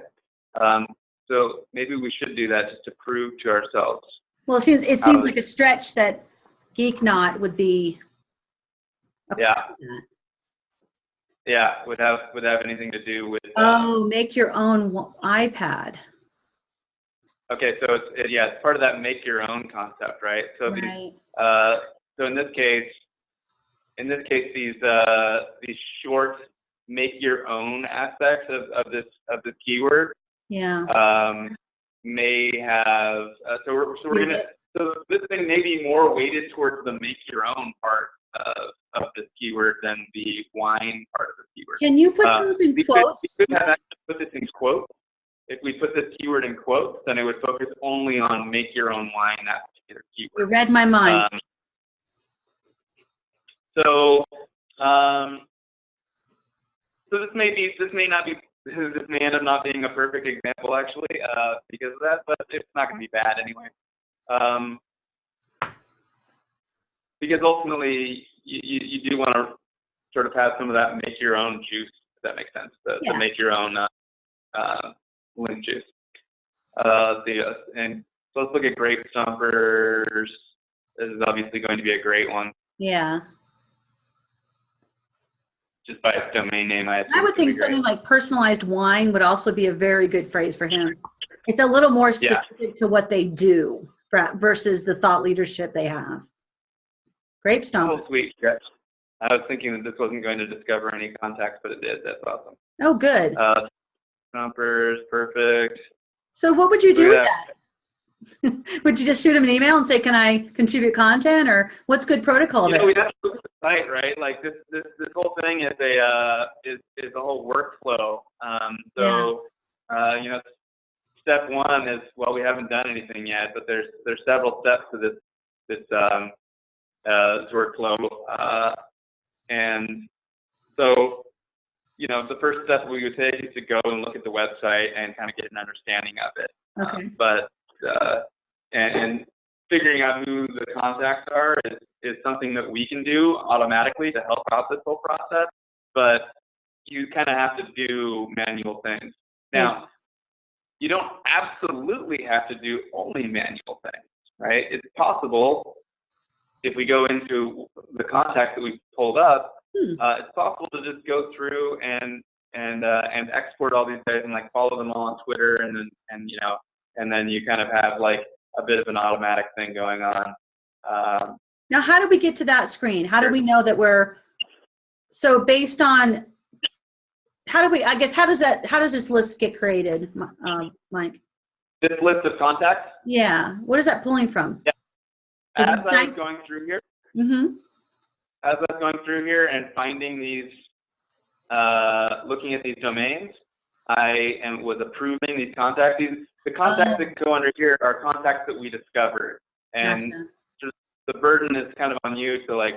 Um, so maybe we should do that just to prove to ourselves. Well, it seems, it seems like a stretch that Geek Knot would be. a Yeah. Yeah, would have would have anything to do with. uh, Oh, make your own iPad. Okay, so it's it, yeah, it's part of that make your own concept, right? So these Right. Uh, so in this case, in this case, these uh, these short make your own aspects of, of this of this keyword Yeah. um, may have. Uh, so we're so we're gonna so this thing may be more weighted towards the make your own part of of this keyword than the wine part of the keyword. Can you put Uh, those in we could, quotes? could have actually put this in quotes. If we put this keyword in quotes, then it would focus only on make your own wine, that particular You keyword. read my mind. Um, so, um, so this may be, this may not be, this may end up not being a perfect example actually, uh, because of that, but it's not going to be bad anyway. Um, because ultimately, you, you, you do want to sort of have some of that make your own juice, if that makes sense, the, Yeah. the make your own uh, uh, link juice. Uh, the, uh, and so let's look at grape stompers. This is obviously going to be a great one, Yeah. just by its domain name. I, I would think something like personalized wine would also be a very good phrase for him. It's a little more Yeah. specific to what they do versus the thought leadership they have. Grape be great. stomp. Oh, sweet. Yes. I was thinking that this wasn't going to discover any contacts, but it did. That's awesome. Oh, good. Uh, stompers, perfect. So what would you do Look with that? would you just shoot him an email and say, "Can I contribute content?" Or what's good protocol You know, there? we have to look at the site, right? Like this, this, this whole thing is a uh, is is a whole workflow. Um, so, uh, you know, step one is well, we haven't done anything yet, but there's there's several steps to this this um, uh, this workflow, uh, and so you know, the first step we would take is to go and look at the website and kind of get an understanding of it. Okay. Um, but uh, and, and figuring out who the contacts are is, is something that we can do automatically to help out this whole process. But you kind of have to do manual things. Now, you don't absolutely have to do only manual things, right? It's possible if we go into the contacts that we pulled up, Hmm. uh, it's possible to just go through and and uh, and export all these guys and like follow them all on Twitter and then and you know and then you kind of have like a bit of an automatic thing going on. Um, Now, how do we get to that screen? How do we know that we're so based on? How do we? I guess how does that? How does this list get created, um, Mike? this list of contacts, Yeah. What is that pulling from? The as I was going through here, Mm-hmm. As I was going through here and finding these, uh, looking at these domains, I am was approving these contacts. These, the contacts that go under here are contacts that we discovered, and Gotcha. the burden is kind of on you to like.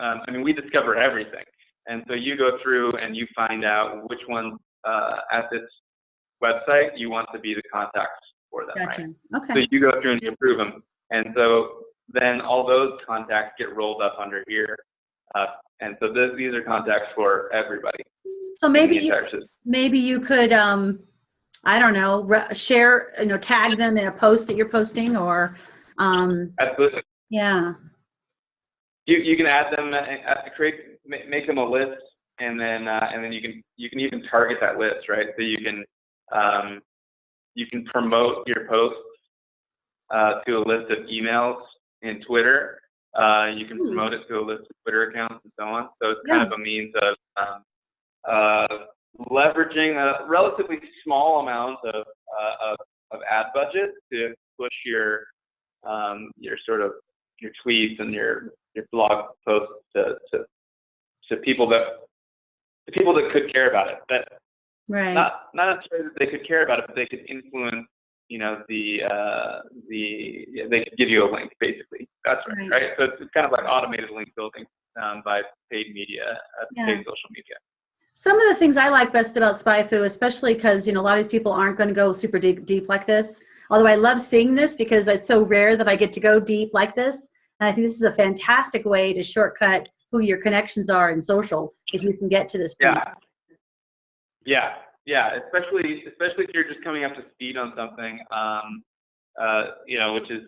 Um, I mean, we discover everything, and so you go through and you find out which ones uh, at this website you want to be the contacts for them. Right? Gotcha. So you go through and you approve them, and so then all those contacts get rolled up under here, uh, and so th- these are contacts for everybody. So maybe you system. maybe you could um, I don't know, re- share you know tag them in a post that you're posting or um, Absolutely. yeah. you you can add them, uh, create make them a list, and then uh, and then you can you can even target that list, right? So you can um, you can promote your posts uh, to a list of emails in Twitter. Uh, you can hmm. promote it to a list of Twitter accounts and so on. So it's kind yeah. of a means of um, uh, leveraging a relatively small amount of, uh, of, of ad budget to push your um, your sort of your tweets and your your blog posts to, to to people that to people that could care about it. That right. not not necessarily that they could care about it, but they could influence. You know the uh, the yeah, they give you a link basically. That's right, right? right? So it's, it's kind of like automated link building um, by paid media, uh, yeah. paid social media. Some of the things I like best about SpyFu, especially because you know a lot of these people aren't going to go super deep, deep like this. Although I love seeing this because it's so rare that I get to go deep like this. And I think this is a fantastic way to shortcut who your connections are in social if you can get to this point. Yeah. Yeah. Yeah. Especially, especially if you're just coming up to speed on something, um, uh, you know, which is,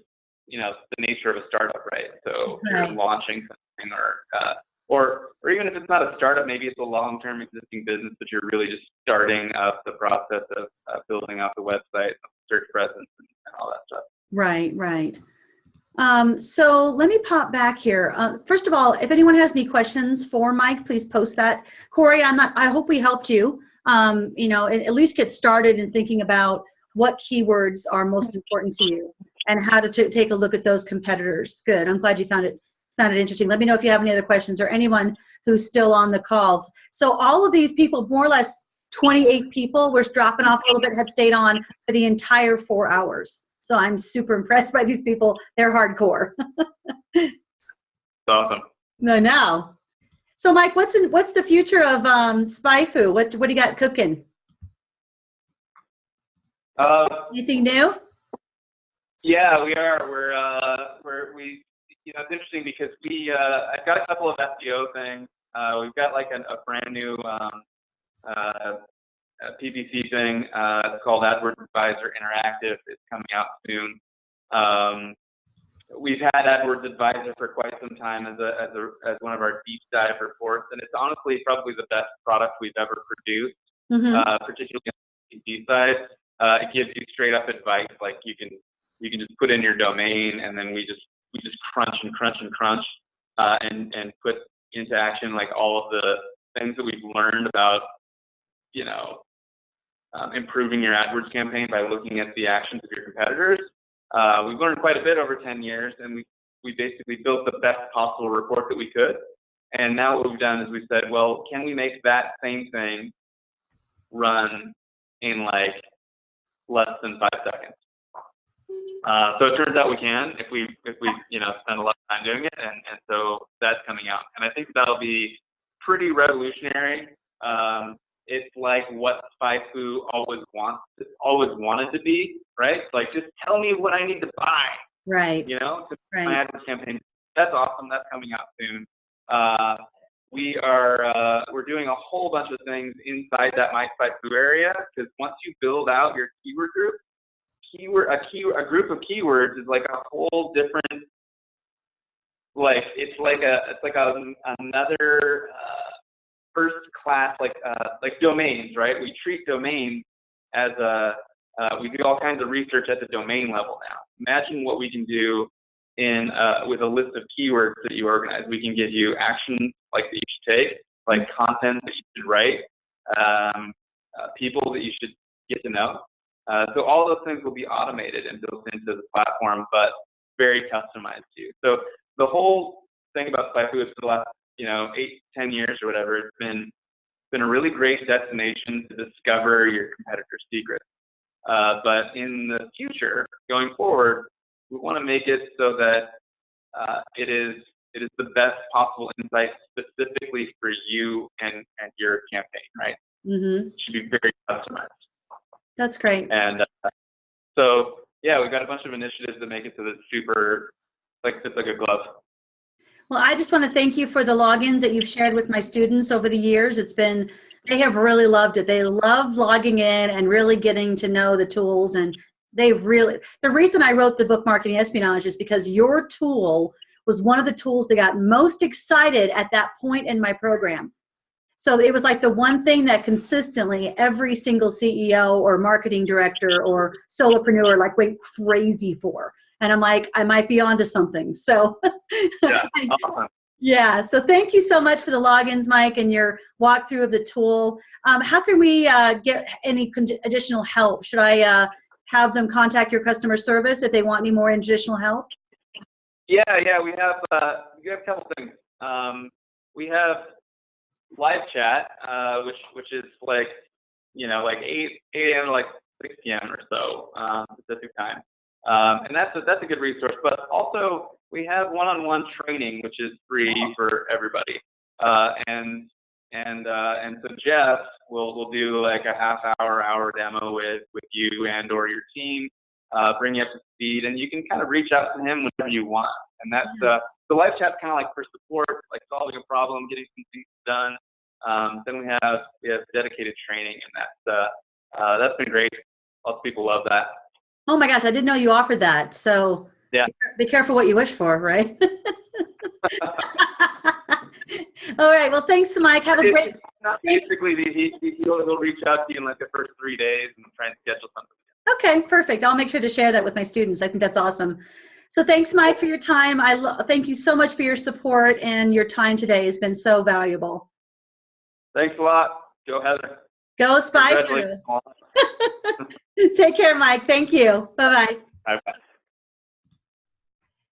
you know, the nature of a startup, right? So right. you're launching something or, uh, or, or even if it's not a startup, maybe it's a long-term existing business, but you're really just starting up the process of uh, building out the website, search presence, and, and all that stuff. Right, right. Um, so let me pop back here. Uh, first of all, if anyone has any questions for Mike, please post that. Corey, I'm not, I hope we helped you, um, you know, at least get started in thinking about what keywords are most important to you and how to take a look at those competitors. Good. I'm glad you found it found it interesting. Let me know if you have any other questions or anyone who's still on the call. So all of these people, more or less 28 people, we're dropping off a little bit, have stayed on for the entire four hours. So I'm super impressed by these people. They're hardcore. awesome. No, no. So Mike, what's in, what's the future of um, SpyFu? What what do you got cooking? Uh, Anything new? Yeah, we are. We're uh, we're we. You know, it's interesting because we. Uh, I've got a couple of SEO things. Uh, we've got like a, a brand new um, uh, PPC thing. Uh, it's called AdWords Advisor Interactive. It's coming out soon. Um, we've had AdWords Advisor for quite some time as a, as a as one of our deep dive reports, and it's honestly probably the best product we've ever produced, mm-hmm. uh, particularly on the PPC side. Uh, it gives you straight up advice, like you can you can just put in your domain, and then we just we just crunch and crunch and crunch, uh, and and put into action like all of the things that we've learned about you know, um, improving your AdWords campaign by looking at the actions of your competitors. Uh, we've learned quite a bit over 10 years, and we we basically built the best possible report that we could. And now what we've done is we said, well, can we make that same thing run in like less than five seconds? Uh, so it turns out we can if we if we you know spend a lot of time doing it, and, and so that's coming out, and I think that'll be pretty revolutionary. Um, it's like what SpyFu always wants, always wanted to be, right? Like, just tell me what I need to buy. Right. You know, right. my AdWords campaign. That's awesome. That's coming out soon. Uh, we are uh, we're doing a whole bunch of things inside that My SpyFu area because once you build out your keyword group, keyword a key a group of keywords is like a whole different like it's like a it's like a another uh, first class like uh, like domains, right? We treat domains as a uh, we do all kinds of research at the domain level now. Imagine what we can do in uh, with a list of keywords that you organize. We can give you actions like that you should take, like content that you should write, um, uh, people that you should get to know. Uh, so all those things will be automated and built into the platform, but very customized to you. So the whole thing about SpyFu is for the last you know, eight, ten years or whatever, it's been been a really great destination to discover your competitor's secrets. Uh, but in the future, going forward, we want to make it so that uh, it is it is the best possible insight specifically for you and, and your campaign, right? Mm-hmm. It should be very customized. That's great. And uh, so, yeah, we've got a bunch of initiatives that make it so that it's super, like, fits like a glove. Well, I just want to thank you for the logins that you've shared with my students over the years. It's been, they have really loved it. They love logging in and really getting to know the tools. And they've really, the reason I wrote the book Marketing Espionage is because your tool was one of the tools that got most excited at that point in my program. So it was like the one thing that consistently every single CEO or marketing director or solopreneur like went crazy for. And I'm like, I might be onto something. So Yeah, awesome. yeah. So thank you so much for the logins, Mike, and your walkthrough of the tool. Um, how can we uh, get any con- additional help? Should I uh, have them contact your customer service if they want any more additional help? Yeah, yeah, we have uh, we have a couple things. Um, we have live chat, uh, which which is like you know like eight eight a.m. to like six p.m. or so um, Pacific time, um, and that's a, that's a good resource. But also we have one-on-one training, which is free for everybody, uh, and and uh, and so Jeff will will do like a half hour hour demo with with you and or your team, uh, bring you up to speed, and you can kind of reach out to him whenever you want. And that's uh, the live chat's kind of like for support, like solving a problem, getting some things done. Um, then we have we have dedicated training, and that's uh, uh, that's been great. Lots of people love that. Oh my gosh, I didn't know you offered that. So Yeah. be careful what you wish for, right? All right. Well, thanks, Mike. Have a great. basically, he, he, he'll, reach out to you in like the first three days and try and schedule something. Okay, perfect. I'll make sure to share that with my students. I think that's awesome. So thanks, Mike, for your time. I lo- thank you so much for your support and your time today has been so valuable. Thanks a lot. Go Heather. Go Spy. Take care, Mike. Thank you. Bye bye. Bye-bye.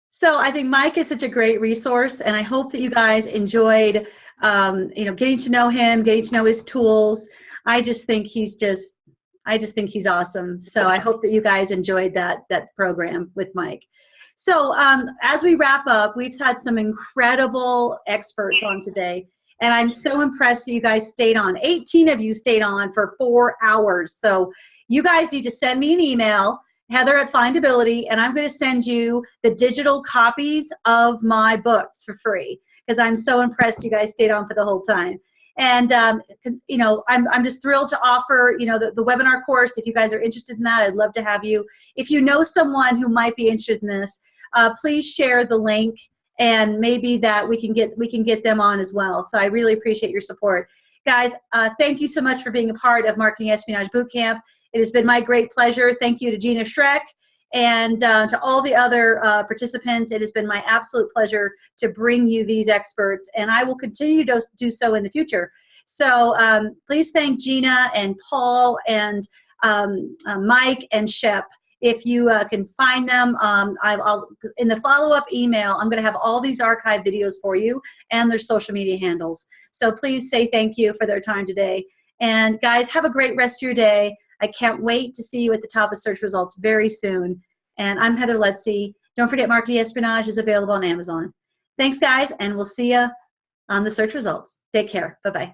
So I think Mike is such a great resource, and I hope that you guys enjoyed, um, you know, getting to know him, getting to know his tools. I just think he's just, I just think he's awesome. So I hope that you guys enjoyed that that program with Mike. So um, as we wrap up, we've had some incredible experts on today, and I'm so impressed that you guys stayed on. 18 of you stayed on for four hours. So you guys need to send me an email Heather at Findability, and I'm going to send you the digital copies of my books for free because I'm so impressed you guys stayed on for the whole time. And um, you know, I'm I'm just thrilled to offer you know the, the webinar course. If you guys are interested in that, I'd love to have you. If you know someone who might be interested in this, uh, please share the link, and maybe that we can get we can get them on as well. So I really appreciate your support, guys. Uh, thank you so much for being a part of Marketing Espionage Bootcamp. It has been my great pleasure. Thank you to Gina Schreck and uh, to all the other uh, participants. It has been my absolute pleasure to bring you these experts, and I will continue to do so in the future. So um, please thank Gina and Paul and um, uh, Mike and Shep. If you uh, can find them, um, I, will in the follow-up email, I'm going to have all these archive videos for you and their social media handles. So please say thank you for their time today. And guys, have a great rest of your day. I can't wait to see you at the top of search results very soon. And I'm Heather Lutze. Don't forget Marketing Espionage is available on Amazon. Thanks, guys, and we'll see you on the search results. Take care. Bye-bye.